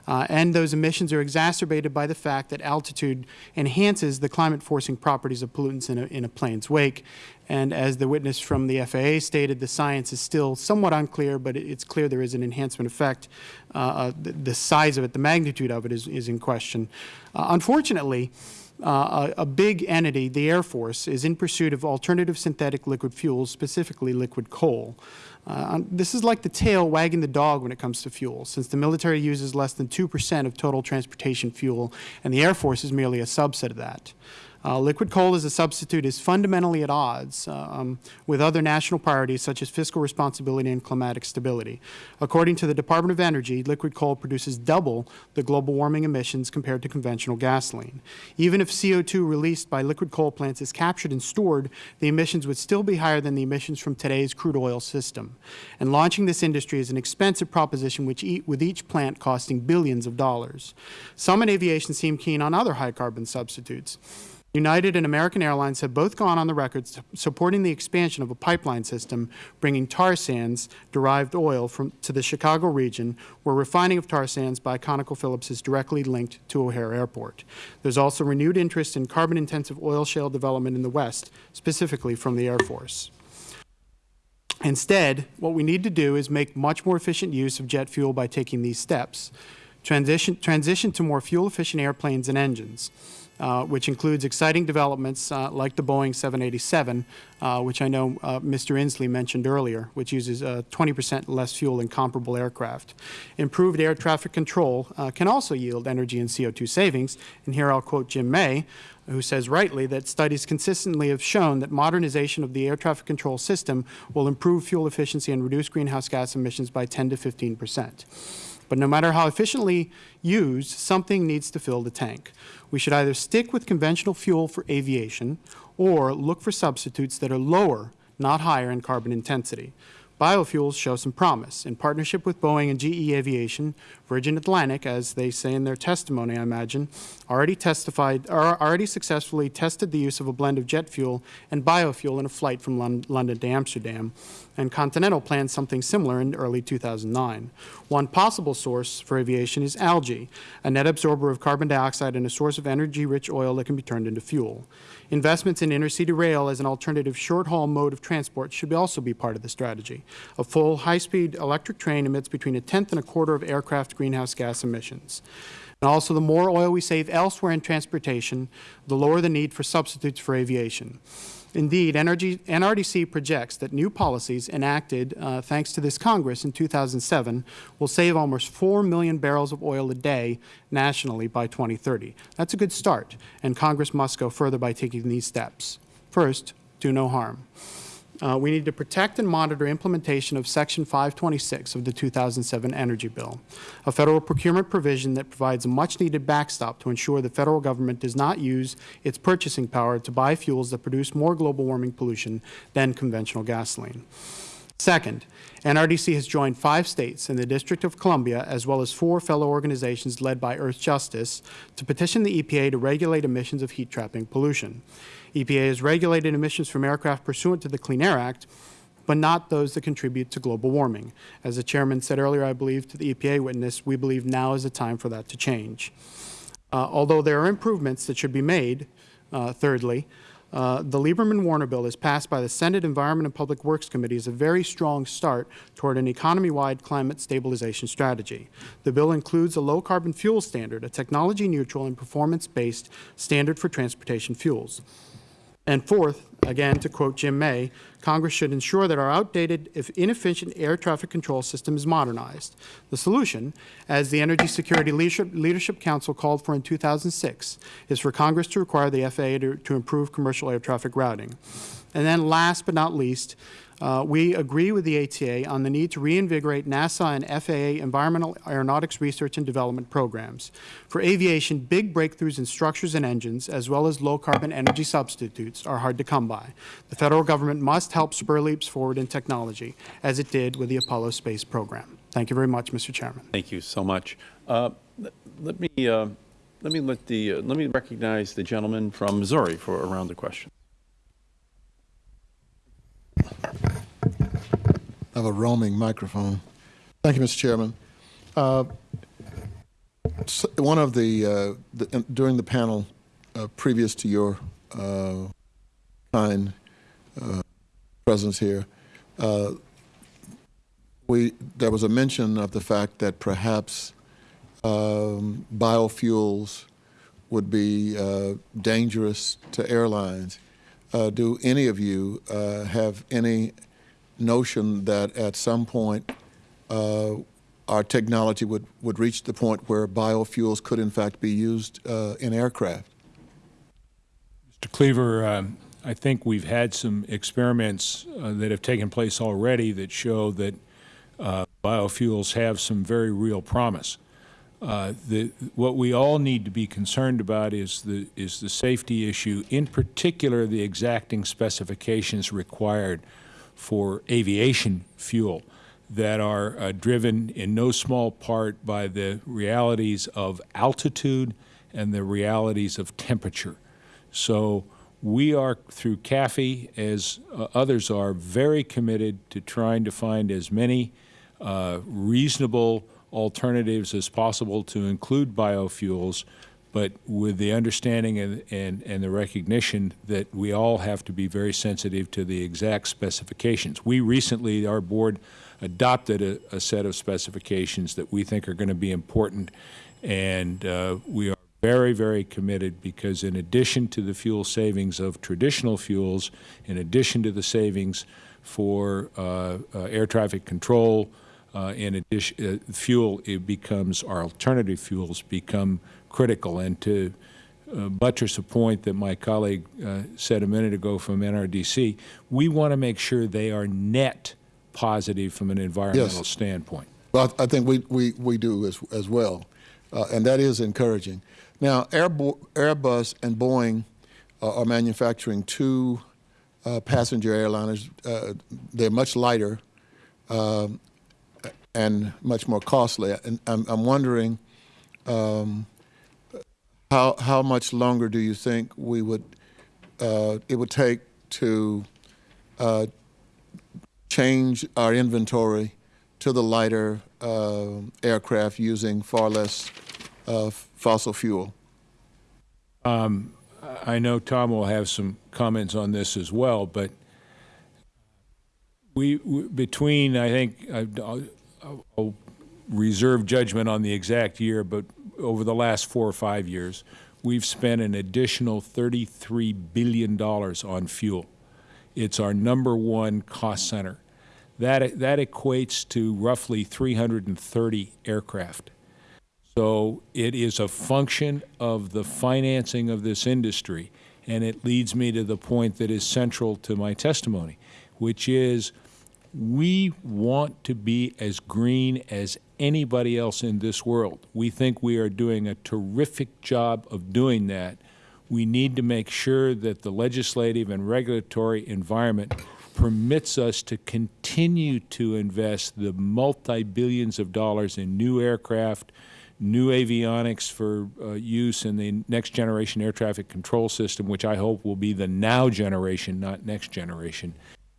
uh, and those emissions are exacerbated by the fact that altitude enhances the climate forcing properties of pollutants in a, in a plane's wake. And as the witness from the FAA stated, the science is still somewhat unclear, but it's clear there is an enhancement effect. Uh, uh, the, the size of it, the magnitude of it is, is in question. Uh, unfortunately, uh, a, big entity, the Air Force, is in pursuit of alternative synthetic liquid fuels, specifically liquid coal. Uh, this is like the tail wagging the dog when it comes to fuel, since the military uses less than 2 percent of total transportation fuel, and the Air Force is merely a subset of that. Uh, liquid coal as a substitute is fundamentally at odds uh, um, with other national priorities such as fiscal responsibility and climatic stability. According to the Department of Energy, liquid coal produces double the global warming emissions compared to conventional gasoline. Even if CO2 released by liquid coal plants is captured and stored, the emissions would still be higher than the emissions from today's crude oil system. And launching this industry is an expensive proposition which with each plant costing billions of dollars. Some in aviation seem keen on other high carbon substitutes. United and American Airlines have both gone on the record supporting the expansion of a pipeline system bringing tar sands derived oil from, to the Chicago region, where refining of tar sands by ConocoPhillips is directly linked to O'Hare Airport. There is also renewed interest in carbon-intensive oil shale development in the West, specifically from the Air Force. Instead, what we need to do is make much more efficient use of jet fuel by taking these steps. Transition, transition to more fuel-efficient airplanes and engines, uh, which includes exciting developments uh, like the Boeing 787, uh, which I know uh, Mr. Inslee mentioned earlier, which uses 20 percent less fuel than comparable aircraft. Improved air traffic control uh, can also yield energy and CO2 savings, and here I'll quote Jim May, who says rightly that studies consistently have shown that modernization of the air traffic control system will improve fuel efficiency and reduce greenhouse gas emissions by 10 to 15 percent. But no matter how efficiently used, something needs to fill the tank. We should either stick with conventional fuel for aviation or look for substitutes that are lower, not higher in carbon intensity. Biofuels show some promise. In partnership with Boeing and GE Aviation, Virgin Atlantic, as they say in their testimony, I imagine, already testified, or already successfully tested the use of a blend of jet fuel and biofuel in a flight from Lon London to Amsterdam, and Continental plans something similar in early 2009. One possible source for aviation is algae, a net absorber of carbon dioxide and a source of energy-rich oil that can be turned into fuel. Investments in intercity rail as an alternative short-haul mode of transport should also be part of the strategy. A full, high-speed electric train emits between a tenth and a quarter of aircraft greenhouse gas emissions. And also, the more oil we save elsewhere in transportation, the lower the need for substitutes for aviation. Indeed, NRDC projects that new policies enacted uh, thanks to this Congress in 2007 will save almost 4 million barrels of oil a day nationally by 2030. That's a good start, and Congress must go further by taking these steps. First, do no harm. Uh, we need to protect and monitor implementation of Section 526 of the 2007 Energy Bill, a federal procurement provision that provides a much-needed backstop to ensure the federal government does not use its purchasing power to buy fuels that produce more global warming pollution than conventional gasoline. Second, NRDC has joined five states and the District of Columbia, as well as four fellow organizations led by Earthjustice, to petition the EPA to regulate emissions of heat-trapping pollution. EPA has regulated emissions from aircraft pursuant to the Clean Air Act, but not those that contribute to global warming. As the Chairman said earlier, I believe, to the EPA witness, we believe now is the time for that to change. Uh, although there are improvements that should be made, uh, thirdly, uh, the Lieberman-Warner bill as passed by the Senate Environment and Public Works Committee is a very strong start toward an economy-wide climate stabilization strategy. The bill includes a low-carbon fuel standard, a technology-neutral and performance-based standard for transportation fuels. And fourth, again to quote Jim May, Congress should ensure that our outdated, if inefficient air traffic control system is modernized. The solution, as the Energy Security Leadership, Leadership Council called for in 2006, is for Congress to require the FAA to, to improve commercial air traffic routing. And then last but not least, uh, we agree with the ATA on the need to reinvigorate NASA and FAA environmental aeronautics research and development programs. For aviation, big breakthroughs in structures and engines, as well as low-carbon energy substitutes, are hard to come by. The Federal Government must help spur leaps forward in technology, as it did with the Apollo space program. Thank you very much, Mr. Chairman. Thank you so much. Uh, let, me uh, let me let the uh, let me recognize the gentleman from Missouri for a round of questions. I have a roaming microphone. Thank you, Mr. Chairman. Uh, one of the, uh, the, during the panel uh, previous to your uh, kind uh, presence here, uh, we there was a mention of the fact that perhaps um, biofuels would be dangerous to airlines. Do any of you have any notion that at some point uh, our technology would, would reach the point where biofuels could in fact be used uh, in aircraft. Mr. Cleaver, um, I think we've had some experiments uh, that have taken place already that show that uh, biofuels have some very real promise. Uh, the, what we all need to be concerned about is the, is the safety issue, in particular the exacting specifications required for aviation fuel that are uh, driven in no small part by the realities of altitude and the realities of temperature. So we are, through CAAFI, as uh, others are, very committed to trying to find as many uh, reasonable alternatives as possible to include biofuels but with the understanding and, and, and the recognition that we all have to be very sensitive to the exact specifications. We recently, our board adopted a, a set of specifications that we think are going to be important, and uh, we are very, very committed because in addition to the fuel savings of traditional fuels, in addition to the savings for uh, uh, air traffic control, uh, in addition, uh, fuel, it becomes, our alternative fuels become critical. And to uh, buttress a point that my colleague uh, said a minute ago from NRDC, we want to make sure they are net positive from an environmental yes. standpoint. Well, I think we, we, we do as, as well, uh, and that is encouraging. Now, Airbus and Boeing uh, are manufacturing two uh, passenger airliners. Uh, they're much lighter um, and much more costly. And I'm, I'm wondering um, how, how much longer do you think we would, uh, it would take to uh, change our inventory to the lighter uh, aircraft using far less uh, fossil fuel? Um, I know Tom will have some comments on this as well, but we, we between, I think, I'll, reserve judgment on the exact year, but over the last four or five years, we've spent an additional $33 billion on fuel. It's our number one cost center. That, that equates to roughly 330 aircraft. So it is a function of the financing of this industry. and it leads me to the point that is central to my testimony, which is we want to be as green as anybody else in this world. We think we are doing a terrific job of doing that. We need to make sure that the legislative and regulatory environment permits us to continue to invest the multi-billions of dollars in new aircraft, new avionics for uh, use in the next generation air traffic control system, which I hope will be the now generation, not next generation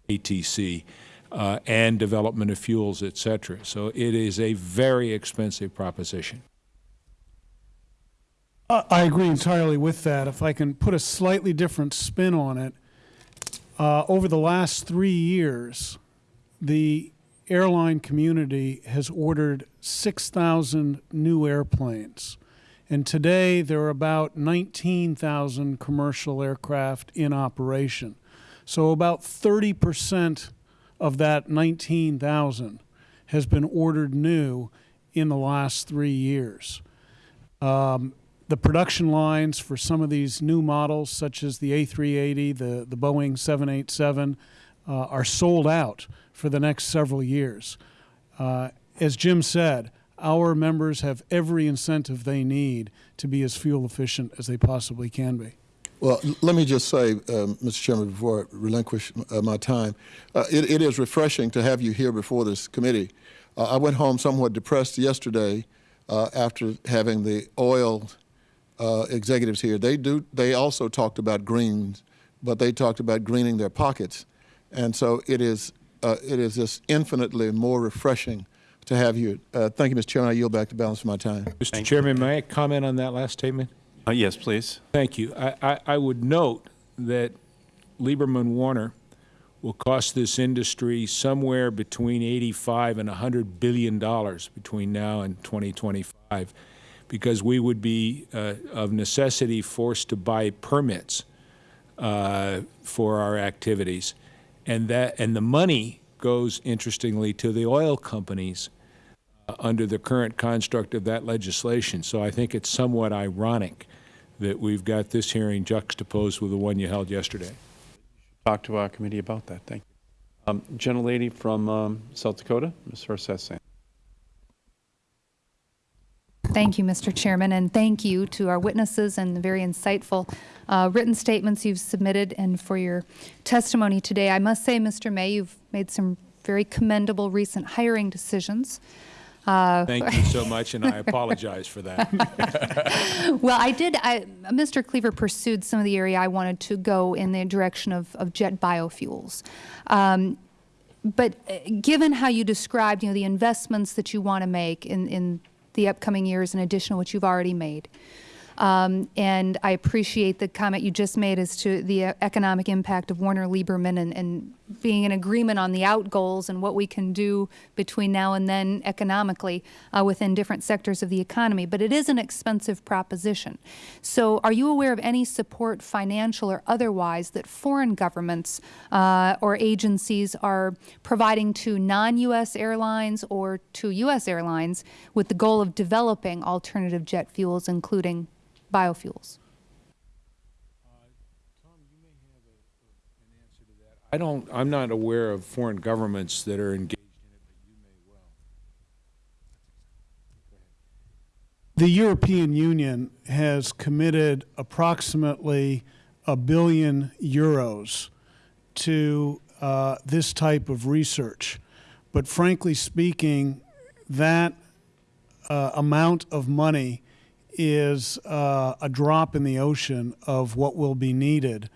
ATC, uh, and development of fuels, et cetera. So it is a very expensive proposition. I I agree entirely with that. If I can put a slightly different spin on it, uh, over the last three years, the airline community has ordered 6,000 new airplanes. And today, there are about 19,000 commercial aircraft in operation. So about 30 percent of that 19,000 has been ordered new in the last three years. Um, the production lines for some of these new models, such as the A380, the, the Boeing 787, uh, are sold out for the next several years. Uh, as Jim said, our members have every incentive they need to be as fuel efficient as they possibly can be. Well, let me just say, um, Mr. Chairman, before I relinquish uh, my time, uh, it, it is refreshing to have you here before this committee. Uh, I went home somewhat depressed yesterday uh, after having the oil uh, executives here. They do. They also talked about greens, but they talked about greening their pockets, and so it is. Uh, it is just infinitely more refreshing to have you. Uh, thank you, Mr. Chairman. I yield back the balance of my time. Mr. Chairman, may I comment on that last statement? Uh, yes, please. Thank you. I, I, I would note that Lieberman Warner will cost this industry somewhere between 85 and 100 billion dollars between now and 2025 because we would be uh, of necessity forced to buy permits uh, for our activities and that and the money goes interestingly to the oil companies uh, under the current construct of that legislation so I think it's somewhat ironic that we've got this hearing juxtaposed with the one you held yesterday. Talk to our committee about that. Thank you. Um, gentlelady from um, South Dakota, Ms. Herseth Sandlin. Thank you, Mr. Chairman, and thank you to our witnesses and the very insightful uh, written statements you've submitted and for your testimony today. I must say, Mr. May, you've made some very commendable recent hiring decisions. Uh, Thank you so much, and I apologize for that. well, I did. I, Mr. Cleaver pursued some of the area I wanted to go in the direction of, of jet biofuels. Um, but uh, given how you described, you know, the investments that you want to make in, in the upcoming years in addition to what you've already made, um, and I appreciate the comment you just made as to the uh, economic impact of Warner Lieberman and, and being in agreement on the out goals and what we can do between now and then economically uh, within different sectors of the economy. But it is an expensive proposition. So are you aware of any support, financial or otherwise, that foreign governments uh, or agencies are providing to non-U.S. airlines or to U.S. airlines with the goal of developing alternative jet fuels, including biofuels? I don't, I'm not aware of foreign governments that are engaged in it, but you may well. The European Union has committed approximately a billion euros to uh, this type of research. But frankly speaking, that uh, amount of money is uh, a drop in the ocean of what will be needed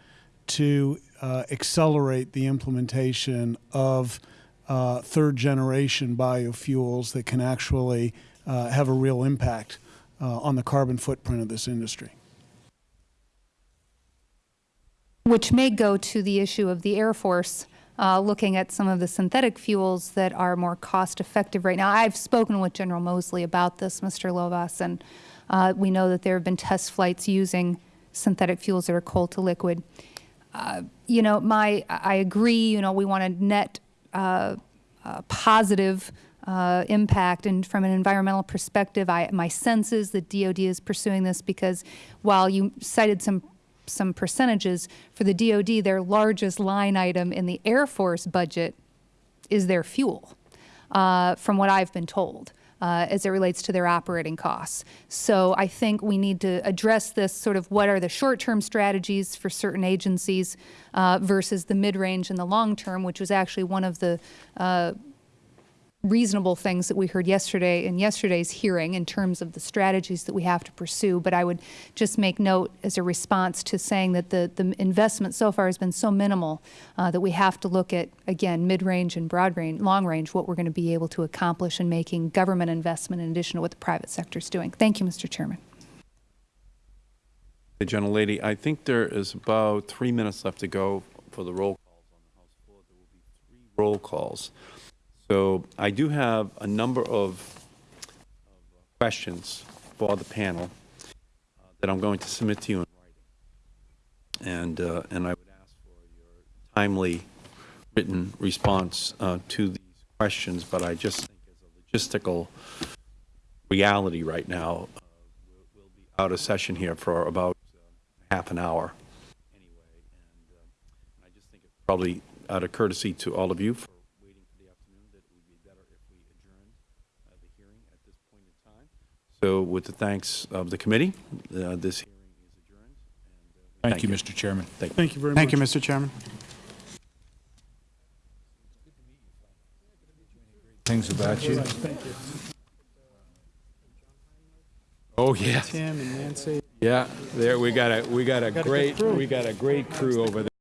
to uh, accelerate the implementation of uh, third generation biofuels that can actually uh, have a real impact uh, on the carbon footprint of this industry. Which may go to the issue of the Air Force uh, looking at some of the synthetic fuels that are more cost effective right now. I've spoken with General Moseley about this, Mr. Lovaas, and uh, we know that there have been test flights using synthetic fuels that are coal to liquid. You know, my I agree. You know, we want a net uh, uh, positive uh, impact, and from an environmental perspective, I, my sense is that DoD is pursuing this because while you cited some some percentages, for the DoD, their largest line item in the Air Force budget is their fuel, uh, from what I've been told, uh, as it relates to their operating costs. So I think we need to address this sort of what are the short-term strategies for certain agencies uh, versus the mid-range and the long-term, which was actually one of the uh, reasonable things that we heard yesterday in yesterday's hearing in terms of the strategies that we have to pursue. But I would just make note as a response to saying that the, the investment so far has been so minimal uh, that we have to look at, again, mid-range and broad range, long range, what we're going to be able to accomplish in making government investment in addition to what the private sector is doing. Thank you, Mr. Chairman. Hey, gentlelady, I think there is about three minutes left to go for the roll calls on the House floor. There will be three roll calls. So I do have a number of questions for the panel uh, that I'm going to submit to you in writing. And, uh, and I would ask for your timely written response uh, to these questions, but I just think as a logistical reality right now, uh, we'll be out of session here for about half an hour anyway. And uh, I just think it's probably out of courtesy to all of you for waiting for the afternoon that it would be better if we adjourned uh, the hearing at this point in time. So with the thanks of the committee, uh, this hearing is adjourned. and, uh, Thank you, Mr. Chairman. Thank you. Thank you very much. Thank you, Mr. Chairman. Things about you. Thank you. Oh, yeah. Tim and Nancy. Yeah, there, we got a, we got a Got a great, we got a great crew over there.